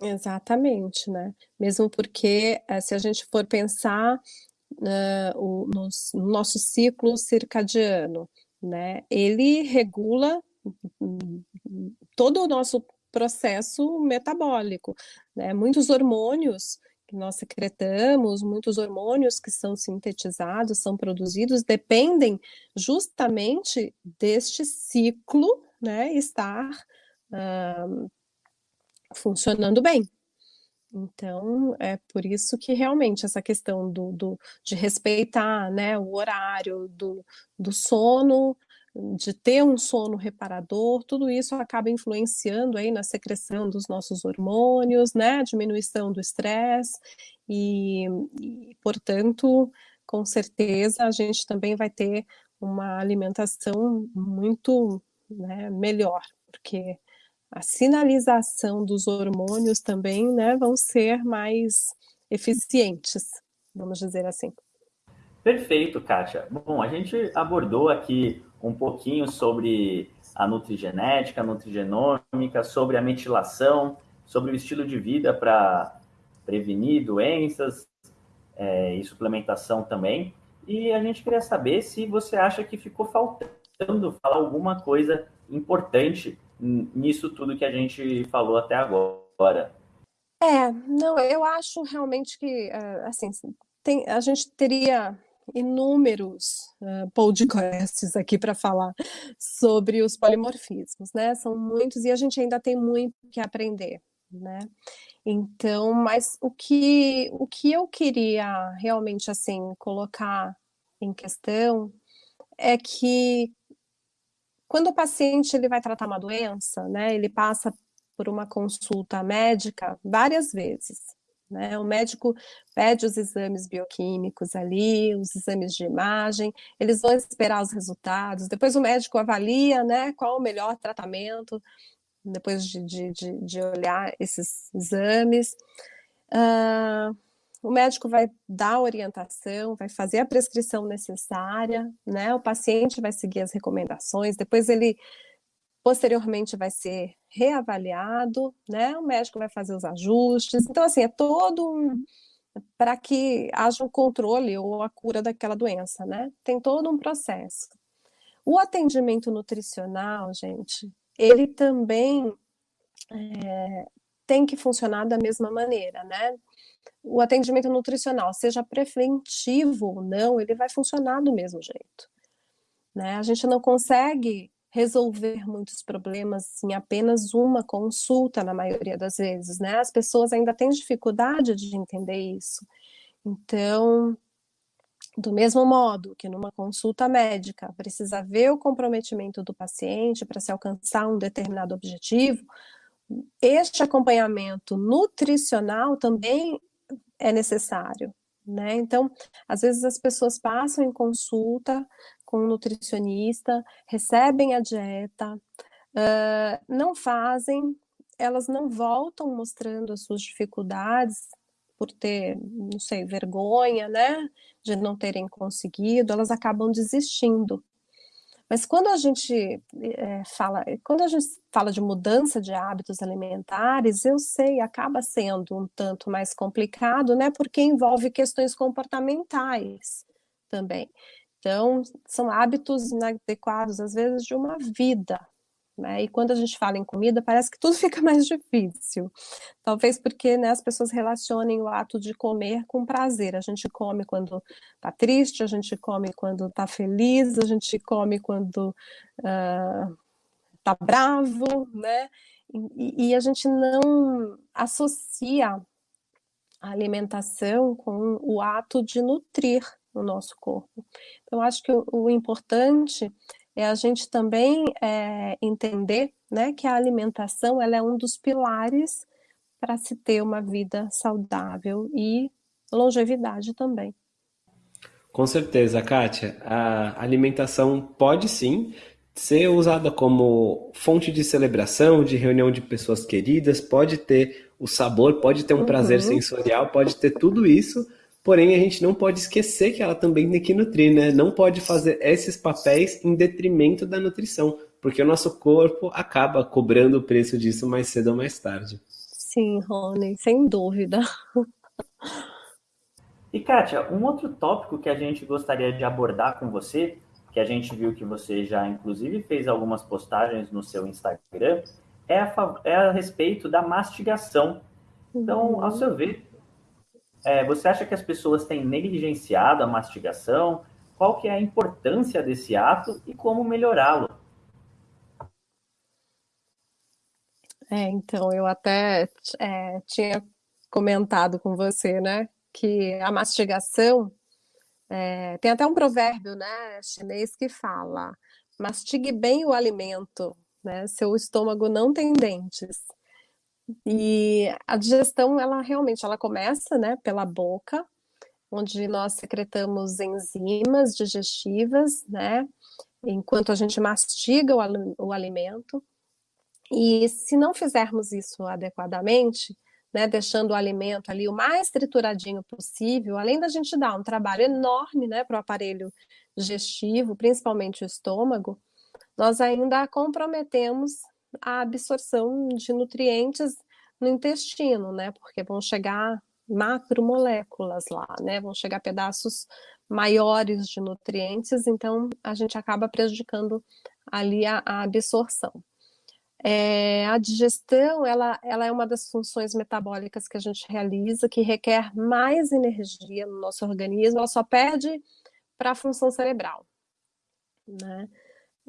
S3: Exatamente, né? Mesmo porque eh, se a gente for pensar uh, o, no, no nosso ciclo circadiano, né? Ele regula todo o nosso processo metabólico, né? Muitos hormônios que nós secretamos, muitos hormônios que são sintetizados, são produzidos, dependem justamente deste ciclo, né? Estar uh, funcionando bem. Então, é por isso que realmente essa questão do, do de respeitar né, o horário do, do sono, de ter um sono reparador, tudo isso acaba influenciando aí na secreção dos nossos hormônios, né, diminuição do estresse e, portanto, com certeza a gente também vai ter uma alimentação muito né, melhor, porque a sinalização dos hormônios também né, vão ser mais eficientes, vamos dizer assim.
S2: Perfeito, Kátia. Bom, a gente abordou aqui um pouquinho sobre a nutrigenética, a nutrigenômica, sobre a metilação, sobre o estilo de vida para prevenir doenças é, e suplementação também. E a gente queria saber se você acha que ficou faltando falar alguma coisa importante nisso tudo que a gente falou até agora.
S3: É, não, eu acho realmente que, eh, assim, tem, a gente teria inúmeros uh, podcasts aqui para falar sobre os polimorfismos, né? São muitos e a gente ainda tem muito que aprender, né? Então, mas o que o que eu queria realmente assim colocar em questão é que quando o paciente ele vai tratar uma doença, né, ele passa por uma consulta médica várias vezes, Né? O médico pede os exames bioquímicos ali, os exames de imagem, eles vão esperar os resultados, depois o médico avalia né, qual o melhor tratamento, depois de, de, de, olhar esses exames. Uh, o médico vai dar a orientação, vai fazer a prescrição necessária, né? O paciente vai seguir as recomendações, depois ele posteriormente vai ser reavaliado, né? O médico vai fazer os ajustes. Então, assim, é todo um, para que haja um controle ou a cura daquela doença, né? Tem todo um processo. O atendimento nutricional, gente, ele também é, tem que funcionar da mesma maneira, né? o atendimento nutricional, seja preventivo ou não, ele vai funcionar do mesmo jeito. Né? A gente não consegue resolver muitos problemas em apenas uma consulta, na maioria das vezes, né? As pessoas ainda têm dificuldade de entender isso. Então, do mesmo modo que numa consulta médica precisa ver o comprometimento do paciente para se alcançar um determinado objetivo, este acompanhamento nutricional também é necessário. Né? Então, às vezes as pessoas passam em consulta com um nutricionista, recebem a dieta, uh, não fazem, elas não voltam mostrando as suas dificuldades por ter, não sei, vergonha, né, de não terem conseguido, elas acabam desistindo. Mas quando a gente é, fala, quando a gente fala de mudança de hábitos alimentares, eu sei, acaba sendo um tanto mais complicado, né? Porque envolve questões comportamentais também. Então, são hábitos inadequados, às vezes, de uma vida, né? E quando a gente fala em comida, parece que tudo <laughs> fica mais difícil. Talvez porque né, as pessoas relacionem o ato de comer com prazer. A gente come quando está triste, a gente come quando está feliz, a gente come quando está uh, bravo, né? E, e a gente não associa a alimentação com o ato de nutrir o nosso corpo. Então, acho que o, o importante é a gente também é, entender né, que a alimentação ela é um dos pilares para se ter uma vida saudável e longevidade também.
S4: Com certeza, Kátia. A alimentação pode sim ser usada como fonte de celebração, de reunião de pessoas queridas, pode ter o sabor, pode ter um uhum. prazer sensorial, pode ter tudo isso, Porém, a gente não pode esquecer que ela também tem que nutrir, né? Não pode fazer esses papéis em detrimento da nutrição, porque o nosso corpo acaba cobrando o preço disso mais cedo ou mais tarde.
S3: Sim, Rony, sem dúvida.
S2: E Kátia, um outro tópico que a gente gostaria de abordar com você, que a gente viu que você já inclusive fez algumas postagens no seu Instagram, é a, é a respeito da mastigação. Então, ao seu ver, é, você acha que as pessoas têm negligenciado a mastigação? Qual que é a importância desse ato e como melhorá-lo?
S3: É, então, eu até é, tinha comentado com você, né, que a mastigação, é, tem até um provérbio, né, chinês que fala, mastigue bem o alimento, né, seu estômago não tem dentes. E a digestão, ela realmente, ela começa, né, pela boca, onde nós secretamos enzimas digestivas, né, enquanto a gente mastiga o, o alimento. E se não fizermos isso adequadamente, né, deixando o alimento ali o mais trituradinho possível, além da gente dar um trabalho enorme, né, para o aparelho digestivo, principalmente o estômago, nós ainda comprometemos a absorção de nutrientes no intestino, né? Porque vão chegar macromoléculas lá, né? Vão chegar pedaços maiores de nutrientes, então a gente acaba prejudicando ali a, a absorção. É, a digestão, ela, ela é uma das funções metabólicas que a gente realiza, que requer mais energia no nosso organismo, ela só perde para a função cerebral, né?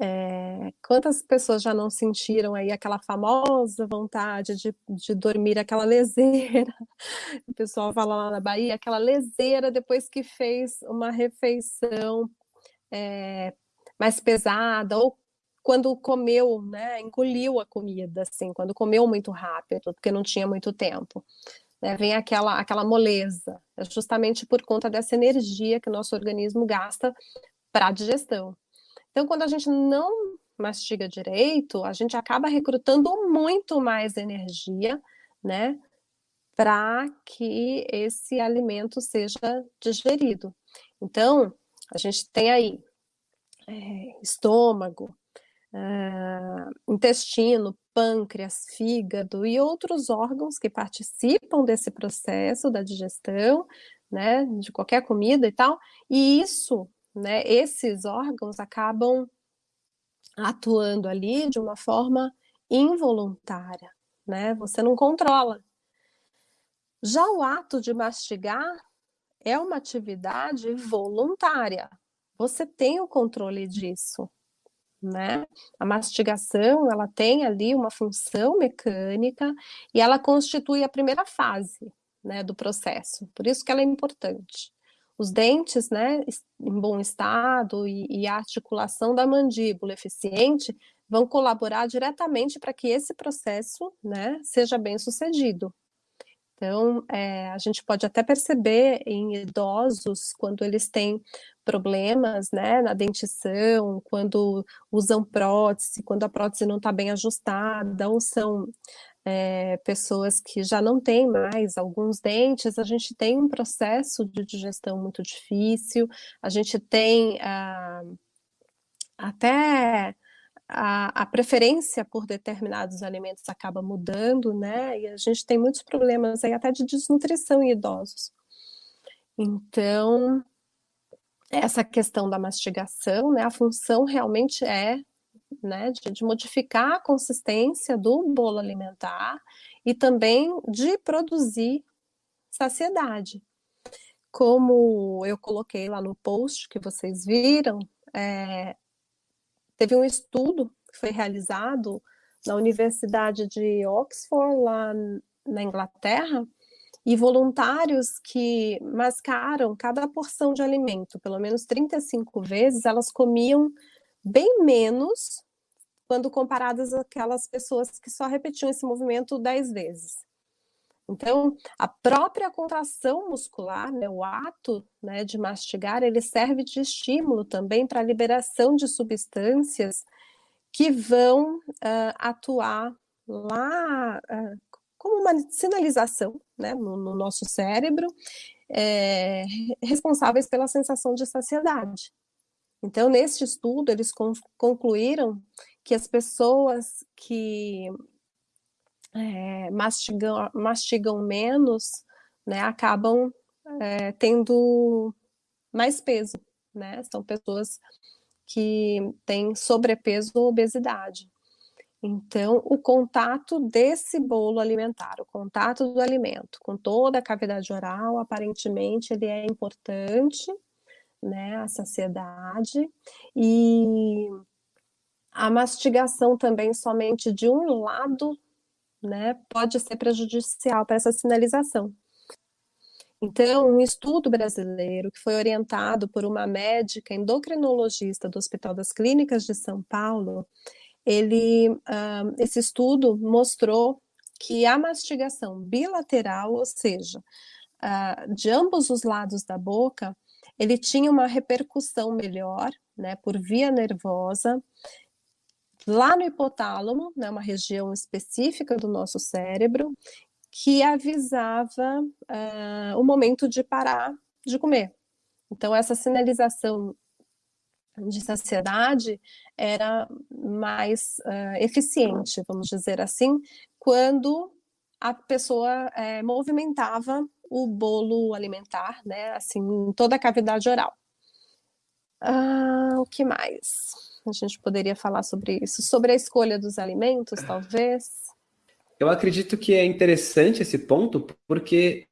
S3: É, quantas pessoas já não sentiram aí aquela famosa vontade de, de dormir, aquela leseira, <laughs> o pessoal fala lá na Bahia, aquela leseira depois que fez uma refeição é, mais pesada, ou quando comeu, né, engoliu a comida, assim, quando comeu muito rápido, porque não tinha muito tempo. né, vem aquela, aquela moleza, é justamente por conta dessa energia que o nosso organismo gasta para a digestão. Então, quando a gente não mastiga direito, a gente acaba recrutando muito mais energia, né, para que esse alimento seja digerido. Então, a gente tem aí é, estômago, é, intestino, pâncreas, fígado e outros órgãos que participam desse processo da digestão, né, de qualquer comida e tal, e isso, né, esses órgãos acabam atuando ali de uma forma involuntária, né, você não controla. Já o ato de mastigar é uma atividade voluntária, você tem o controle disso, né? A mastigação, ela tem ali uma função mecânica e ela constitui a primeira fase, né, do processo. Por isso que ela é importante. Os dentes, né, em bom estado e, e a articulação da mandíbula eficiente vão colaborar diretamente para que esse processo, né, seja bem sucedido. Então, é, a gente pode até perceber em idosos, quando eles têm problemas né, na dentição, quando usam prótese, quando a prótese não está bem ajustada, ou são é, pessoas que já não têm mais alguns dentes, a gente tem um processo de digestão muito difícil, a gente tem ah, até a, a, preferência por determinados alimentos acaba mudando, né? E a gente tem muitos problemas aí até de desnutrição em idosos. Então, essa questão da mastigação, né? A função realmente é né, de, de modificar a consistência do bolo alimentar e também de produzir saciedade. Como eu coloquei lá no post que vocês viram, é, Teve um estudo que foi realizado na Universidade de Oxford, lá na Inglaterra, e voluntários que mascaram cada porção de alimento, pelo menos 35 vezes, elas comiam bem menos quando comparadas àquelas pessoas que só repetiam esse movimento 10 vezes. Então, a própria contração muscular, né, o ato né, de mastigar, ele serve de estímulo também para a liberação de substâncias que vão uh, atuar lá uh, como uma sinalização né, no, no nosso cérebro, é, responsáveis pela sensação de saciedade. Então, neste estudo, eles concluíram que as pessoas que é, mastigam, mastigam menos, né, acabam é, tendo mais peso, né? São pessoas que têm sobrepeso ou obesidade. Então, o contato desse bolo alimentar, o contato do alimento com toda a cavidade oral, aparentemente ele é importante, né, a saciedade, e a mastigação também somente de um lado né, pode ser prejudicial para essa sinalização. Então, um estudo brasileiro que foi orientado por uma médica endocrinologista do Hospital das Clínicas de São Paulo, ele, uh, esse estudo mostrou que a mastigação bilateral, ou seja, uh, de ambos os lados da boca, ele tinha uma repercussão melhor, né, por via nervosa, lá no hipotálamo, né, uma região específica do nosso cérebro, que avisava uh, o momento de parar de comer. Então, essa sinalização de saciedade era mais uh, eficiente, vamos dizer assim, quando a pessoa é, movimentava o bolo alimentar, né, assim, em toda a cavidade oral. Ah, o que mais? A gente poderia falar sobre isso? Sobre a escolha dos alimentos, talvez?
S4: Eu acredito que é interessante esse ponto, porque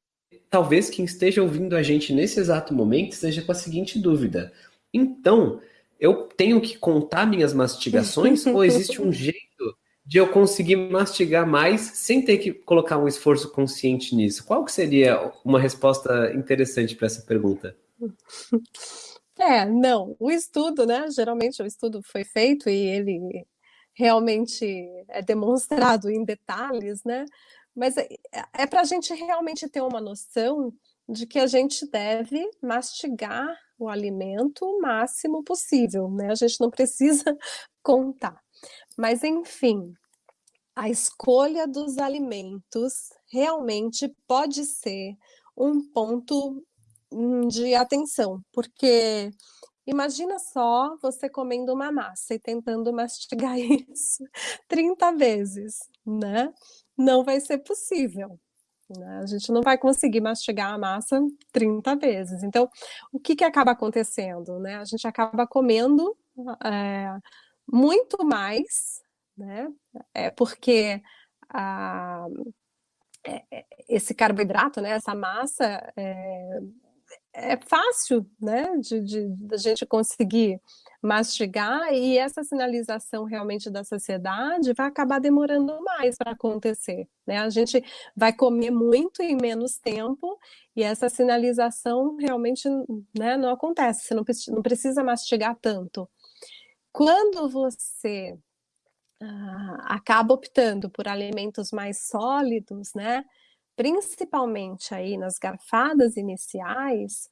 S4: talvez quem esteja ouvindo a gente nesse exato momento esteja com a seguinte dúvida. Então, eu tenho que contar minhas mastigações <laughs> ou existe um jeito de eu conseguir mastigar mais sem ter que colocar um esforço consciente nisso? Qual que seria uma resposta interessante para essa pergunta? <laughs>
S3: É, não, o estudo, né, geralmente o estudo foi feito e ele realmente é demonstrado em detalhes, né, Mas é, é para a gente realmente ter uma noção de que a gente deve mastigar o alimento o máximo possível, né? A gente não precisa <laughs> contar. Mas, enfim, a escolha dos alimentos realmente pode ser um ponto de atenção, porque imagina só você comendo uma massa e tentando mastigar <laughs> isso 30 vezes, né? Não vai ser possível. Né? A gente não vai conseguir mastigar a massa 30 vezes. Então, o que, que acaba acontecendo? Né? A gente acaba comendo é, muito mais, né? É porque a, é, esse carboidrato, né, essa massa, é, é fácil né, de, de, de, a gente conseguir mastigar e essa sinalização realmente da sociedade vai acabar demorando mais para acontecer. Né? A gente vai comer muito em menos tempo e essa sinalização realmente né, não acontece, você não, não precisa mastigar tanto. Quando você ah, acaba optando por alimentos mais sólidos, né? Principalmente aí nas garfadas iniciais,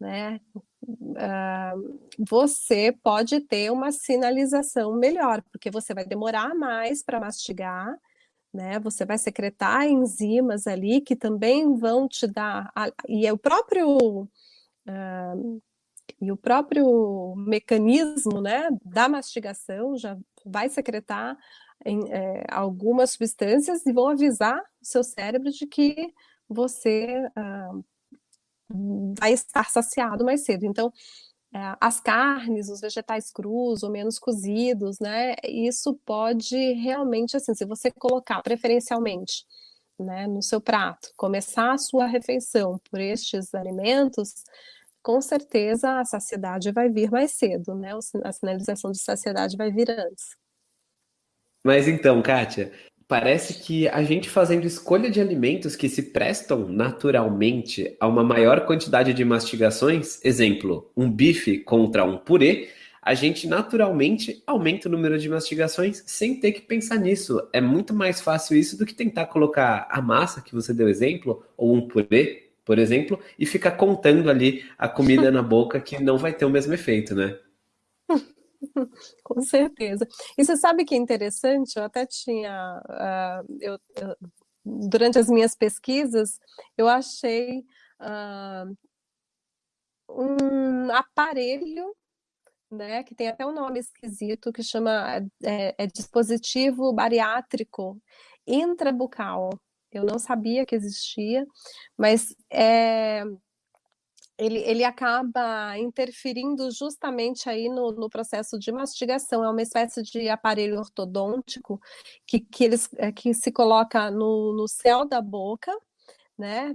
S3: né, uh, você pode ter uma sinalização melhor, porque você vai demorar mais para mastigar, né, você vai secretar enzimas ali que também vão te dar, e é o próprio, uh, e o próprio mecanismo, né, da mastigação já vai secretar em, é, algumas substâncias e vão avisar o seu cérebro de que você uh, vai estar saciado mais cedo. Então, é, as carnes, os vegetais crus ou menos cozidos, né? Isso pode realmente, assim, se você colocar preferencialmente né, no seu prato, começar a sua refeição por estes alimentos, com certeza a saciedade vai vir mais cedo, né? A sinalização de saciedade vai vir antes.
S4: Mas então, Kátia, parece que a gente fazendo escolha de alimentos que se prestam naturalmente a uma maior quantidade de mastigações, exemplo, um bife contra um purê, a gente naturalmente aumenta o número de mastigações sem ter que pensar nisso. É muito mais fácil isso do que tentar colocar a massa que você deu exemplo, ou um purê, por exemplo, e ficar contando ali a comida na boca que não vai ter o mesmo efeito, né? <laughs> <laughs>
S3: Com certeza. E você sabe que é interessante? Eu até tinha. Uh, eu, eu, durante as minhas pesquisas, eu achei uh, um aparelho né, que tem até um nome esquisito, que chama é, é dispositivo bariátrico intrabucal. Eu não sabia que existia, mas é, ele, ele acaba interferindo justamente aí no, no, processo de mastigação. É uma espécie de aparelho ortodôntico que, que, eles, é, que se coloca no, no céu da boca, né?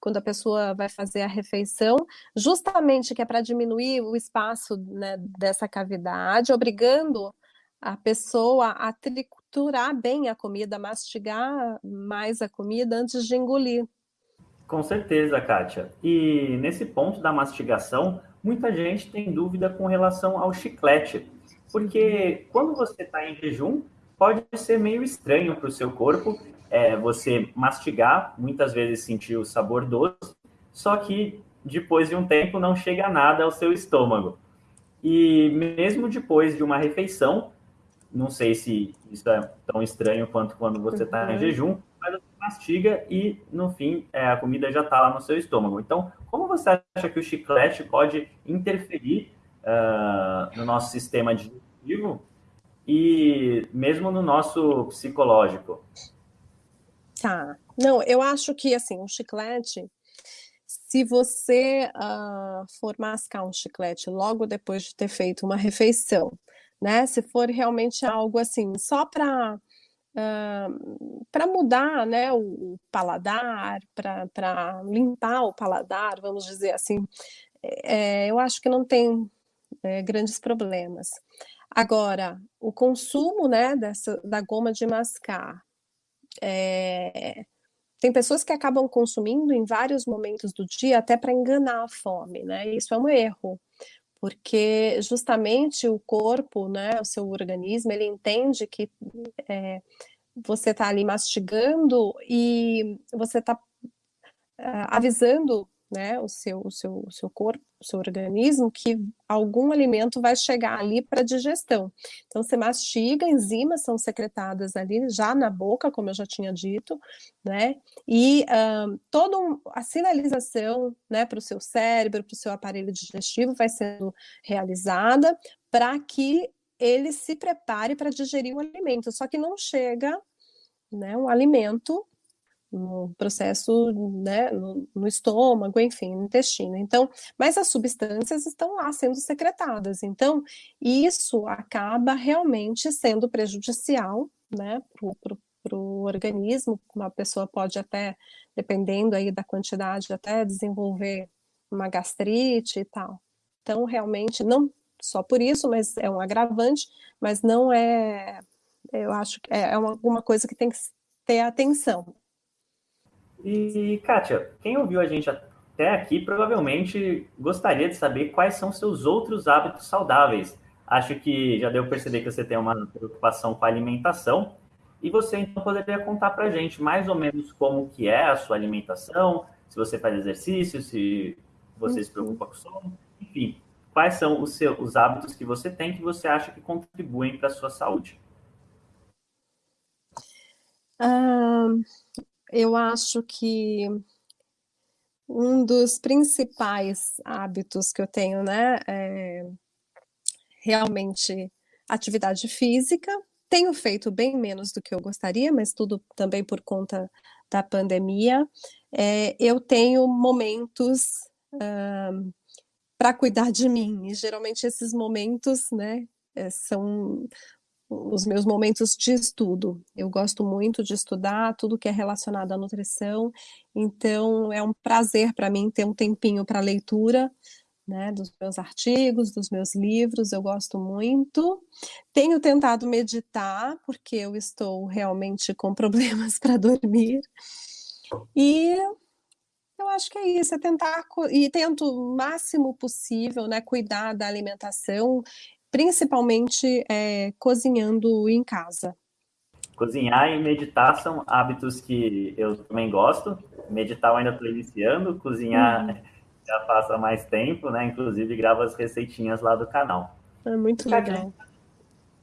S3: Quando a pessoa vai fazer a refeição, justamente que é para diminuir o espaço né, dessa cavidade, obrigando a pessoa a triturar bem a comida, mastigar mais a comida antes de engolir.
S2: Com certeza, Kátia. E nesse ponto da mastigação, muita gente tem dúvida com relação ao chiclete, porque quando você está em jejum, pode ser meio estranho para o seu corpo é, você mastigar, muitas vezes sentir o sabor doce, só que depois de um tempo não chega nada ao seu estômago. E mesmo depois de uma refeição, não sei se isso é tão estranho quanto quando você está em uhum. jejum, mastiga e, no fim, é, a comida já está lá no seu estômago. Então, como você acha que o chiclete pode interferir uh, no nosso sistema digestivo e mesmo no nosso psicológico?
S3: Tá. Não, eu acho que, assim, o chiclete, se você uh, for mascar um chiclete logo depois de ter feito uma refeição, né? Se for realmente algo assim, só para para mudar né, o, o paladar, para limpar o paladar, vamos dizer assim, é, eu acho que não tem é, grandes problemas. Agora, o consumo né, dessa, da goma de mascar, é, tem pessoas que acabam consumindo em vários momentos do dia até para enganar a fome, né? Isso é um erro, porque justamente o corpo, né, o seu organismo, ele entende que é, você está ali mastigando e você está ah, avisando né, o, seu, o, seu, o seu corpo, o seu organismo, que algum alimento vai chegar ali para digestão. Então, você mastiga, enzimas são secretadas ali já na boca, como eu já tinha dito, né, e uh, toda um, a sinalização né, para o seu cérebro, para o seu aparelho digestivo vai sendo realizada para que ele se prepare para digerir o alimento, só que não chega né, um alimento no processo, né, no, no, estômago, enfim, no intestino. Então, mas as substâncias estão lá sendo secretadas. Então, isso acaba realmente sendo prejudicial, né, para o organismo. Uma pessoa pode até, dependendo aí da quantidade, até desenvolver uma gastrite e tal. Então, realmente, não só por isso, mas é um agravante, mas não é, eu acho que é, é uma, coisa que tem que ter atenção.
S2: E, Kátia, quem ouviu a gente até aqui provavelmente gostaria de saber quais são seus outros hábitos saudáveis. Acho que já deu para perceber que você tem uma preocupação com a alimentação. E você então poderia contar para a gente mais ou menos como que é a sua alimentação, se você faz exercício, se você se preocupa com sono, enfim, quais são os, seus, os hábitos que você tem que você acha que contribuem para a sua saúde?
S3: Eu acho que um dos principais hábitos que eu tenho, né, é realmente atividade física. Tenho feito bem menos do que eu gostaria, mas tudo também por conta da pandemia. É, eu tenho momentos uh, para cuidar de mim, e geralmente esses momentos, né, é, são os meus momentos de estudo. Eu gosto muito de estudar tudo que é relacionado à nutrição, então é um prazer para mim ter um tempinho para leitura, né, dos meus artigos, dos meus livros, eu gosto muito. Tenho tentado meditar, porque eu estou realmente com <laughs> problemas para dormir. E eu acho que é isso, é tentar, e tento o máximo possível, né, cuidar da alimentação principalmente é, cozinhando em casa.
S2: Cozinhar e meditar são hábitos que eu também gosto. Meditar eu ainda estou iniciando, cozinhar uhum. <laughs> já faço há mais tempo, né? Inclusive gravo as receitinhas lá do canal.
S3: É muito legal.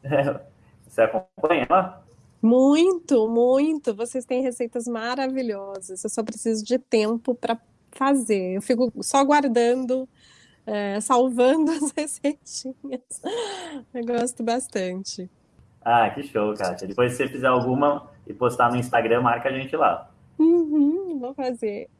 S3: <laughs>
S2: Você acompanha lá?
S3: Muito, muito. Vocês têm receitas maravilhosas. Eu só preciso de tempo para fazer. Eu fico só guardando é, salvando <laughs> as receitinhas. Eu gosto bastante.
S2: Ah, que show, Kátia. Depois, se você fizer alguma e postar no Instagram, marca a gente lá.
S3: Uhum, vou fazer. <laughs>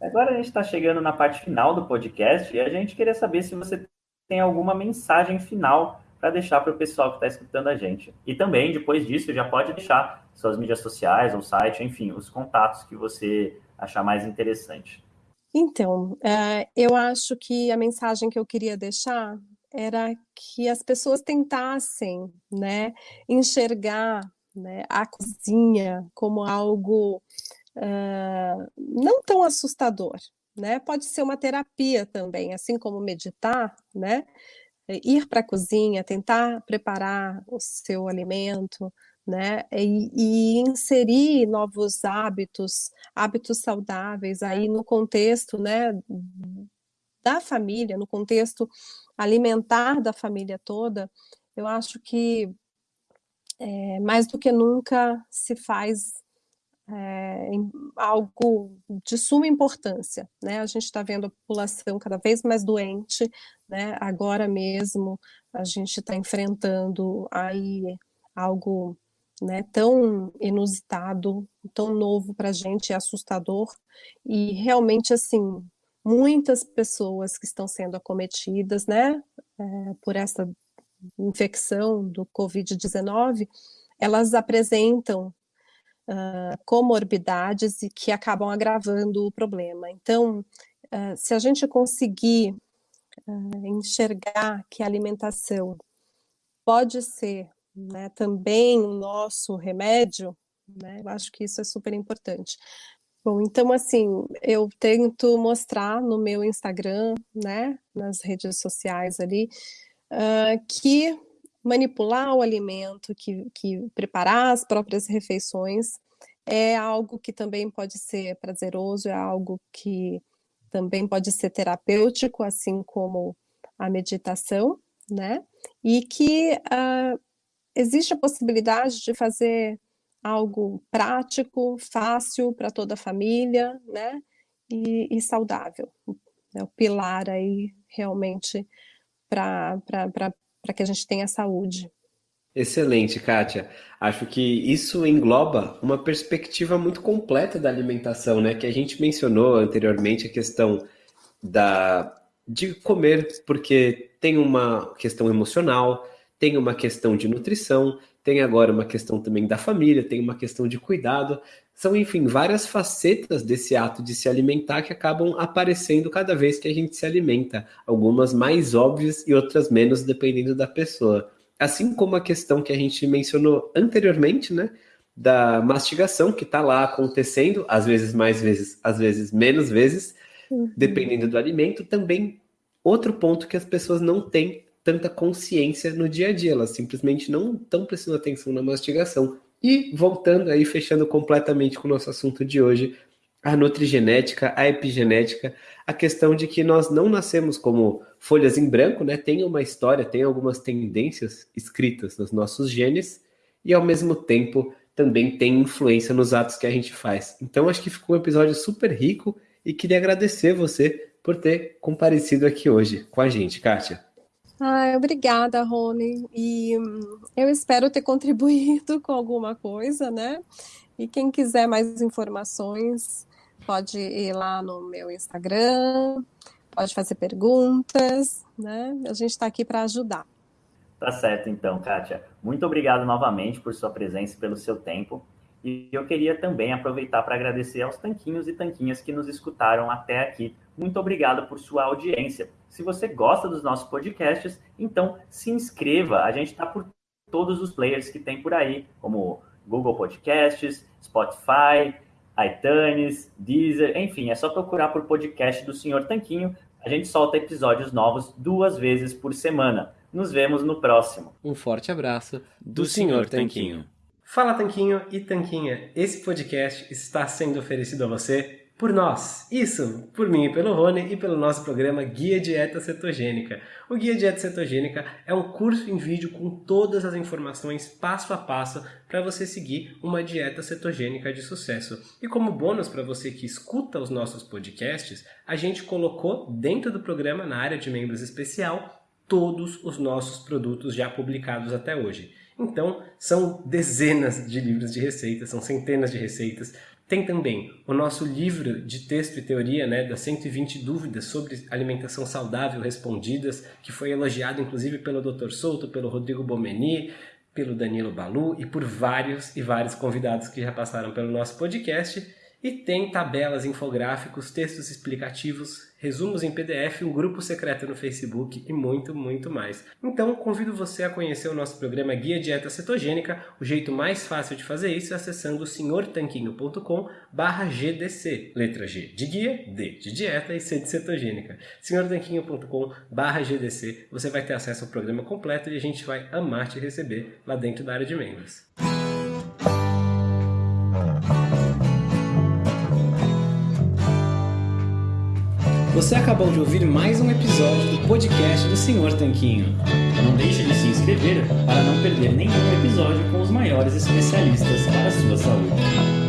S2: Agora a gente está chegando na parte final do podcast e a gente queria saber se você tem alguma mensagem final para deixar para o pessoal que está escutando a gente. E também, depois disso, já pode deixar suas mídias sociais, ou site, enfim, os contatos que você achar mais interessante.
S3: Então, eh, eu acho que a mensagem que eu queria deixar era que as pessoas tentassem, né, enxergar, né, a cozinha como algo uh, não tão assustador, né? Pode ser uma terapia também, assim como meditar, né? Ir para a cozinha, tentar preparar o seu alimento, né? E, e, inserir novos hábitos, hábitos saudáveis aí no contexto, né, da família, no contexto alimentar da família toda, eu acho que é, mais do que nunca se faz é, algo de suma importância, né? A gente está vendo a população cada vez mais doente, né? Agora mesmo a gente está enfrentando aí algo né, tão inusitado, tão novo para a gente, é assustador, e realmente, assim, muitas pessoas que estão sendo acometidas, né, é, por essa infecção do Covid-19, elas apresentam uh, comorbidades e que acabam agravando o problema. Então, uh, se a gente conseguir uh, enxergar que a alimentação pode ser né, também o nosso remédio, né, eu acho que isso é super importante. Bom, então assim, eu tento mostrar no meu Instagram, né, nas redes sociais ali, uh, que manipular o alimento, que, que preparar as próprias refeições é algo que também pode ser prazeroso, é algo que também pode ser terapêutico, assim como a meditação, né? E que uh, existe a possibilidade de fazer algo prático, fácil para toda a família, né? E, e saudável. É o pilar aí realmente para que a gente tenha saúde.
S4: Excelente, Kátia. Acho que isso engloba uma perspectiva muito completa da alimentação, né? Que a gente mencionou anteriormente a questão da de comer, porque tem uma questão emocional, tem uma questão de nutrição, tem agora uma questão também da família, tem uma questão de cuidado. São, enfim, várias facetas desse ato de se alimentar que acabam aparecendo cada vez que a gente se alimenta. Algumas mais óbvias e outras menos, dependendo da pessoa. Assim como a questão que a gente mencionou anteriormente, né? Da mastigação que está lá acontecendo, às vezes mais vezes, às vezes menos vezes, uhum. dependendo do alimento. Também outro ponto que as pessoas não têm tanta consciência no dia a dia, elas simplesmente não estão prestando atenção na mastigação. E voltando aí, fechando completamente com o nosso assunto de hoje, a nutrigenética, a epigenética, a questão de que nós não nascemos como folhas em branco, né? Tem uma história, tem algumas tendências escritas nos nossos genes e ao mesmo tempo também tem influência nos atos que a gente faz. Então acho que ficou um episódio super rico e queria agradecer você por ter comparecido aqui hoje com a gente, Kátia.
S3: Ah, obrigada, Rony. E hum, eu espero ter <laughs> contribuído com alguma coisa, né? E quem quiser mais informações, pode ir lá no meu Instagram, pode fazer perguntas, né? A gente está aqui para ajudar.
S2: Tá certo, então, Kátia. Muito obrigado novamente por sua presença e pelo seu tempo. E eu queria também aproveitar para agradecer aos tanquinhos e tanquinhas que nos escutaram até aqui. Muito obrigado por sua audiência. Se você gosta dos nossos podcasts, então se inscreva. A gente está por todos os players que tem por aí, como Google Podcasts, Spotify, iTunes, Deezer, enfim, é só procurar por podcast do Senhor Tanquinho. A gente solta episódios novos duas vezes por semana. Nos vemos no próximo.
S4: Um forte abraço do, do Senhor Tanquinho. Fala Tanquinho e Tanquinha, esse podcast está sendo oferecido a você por nós. Isso, por mim e pelo Rony e pelo nosso programa Guia Dieta Cetogênica. O Guia Dieta Cetogênica é um curso em vídeo com todas as informações passo a passo para você seguir uma dieta cetogênica de sucesso. E como bônus para você que escuta os nossos podcasts, a gente colocou dentro do programa, na área de membros especial, todos os nossos produtos já publicados até hoje. Então, são dezenas de livros de receitas, são centenas de receitas, tem também o nosso livro de texto e teoria, né, das 120 dúvidas sobre alimentação saudável respondidas, que foi elogiado inclusive pelo Dr. Souto, pelo Rodrigo Bomeni, pelo Danilo Balu e por vários e vários convidados que já passaram pelo nosso podcast. E tem tabelas, infográficos, textos explicativos, resumos em PDF, um grupo secreto no Facebook e muito, muito mais. Então, convido você a conhecer o nosso programa Guia Dieta Cetogênica. O jeito mais fácil de fazer isso é acessando senhortanquinho.com GDC. Letra G de guia, D de dieta e C de cetogênica. senhortanquinho.com GDC. Você vai ter acesso ao programa completo e a gente vai amar te receber lá dentro da área de membros. Você acabou de ouvir mais um episódio do podcast do Senhor Tanquinho.
S2: Não deixe de se inscrever para não perder nenhum episódio com os maiores especialistas para a sua saúde.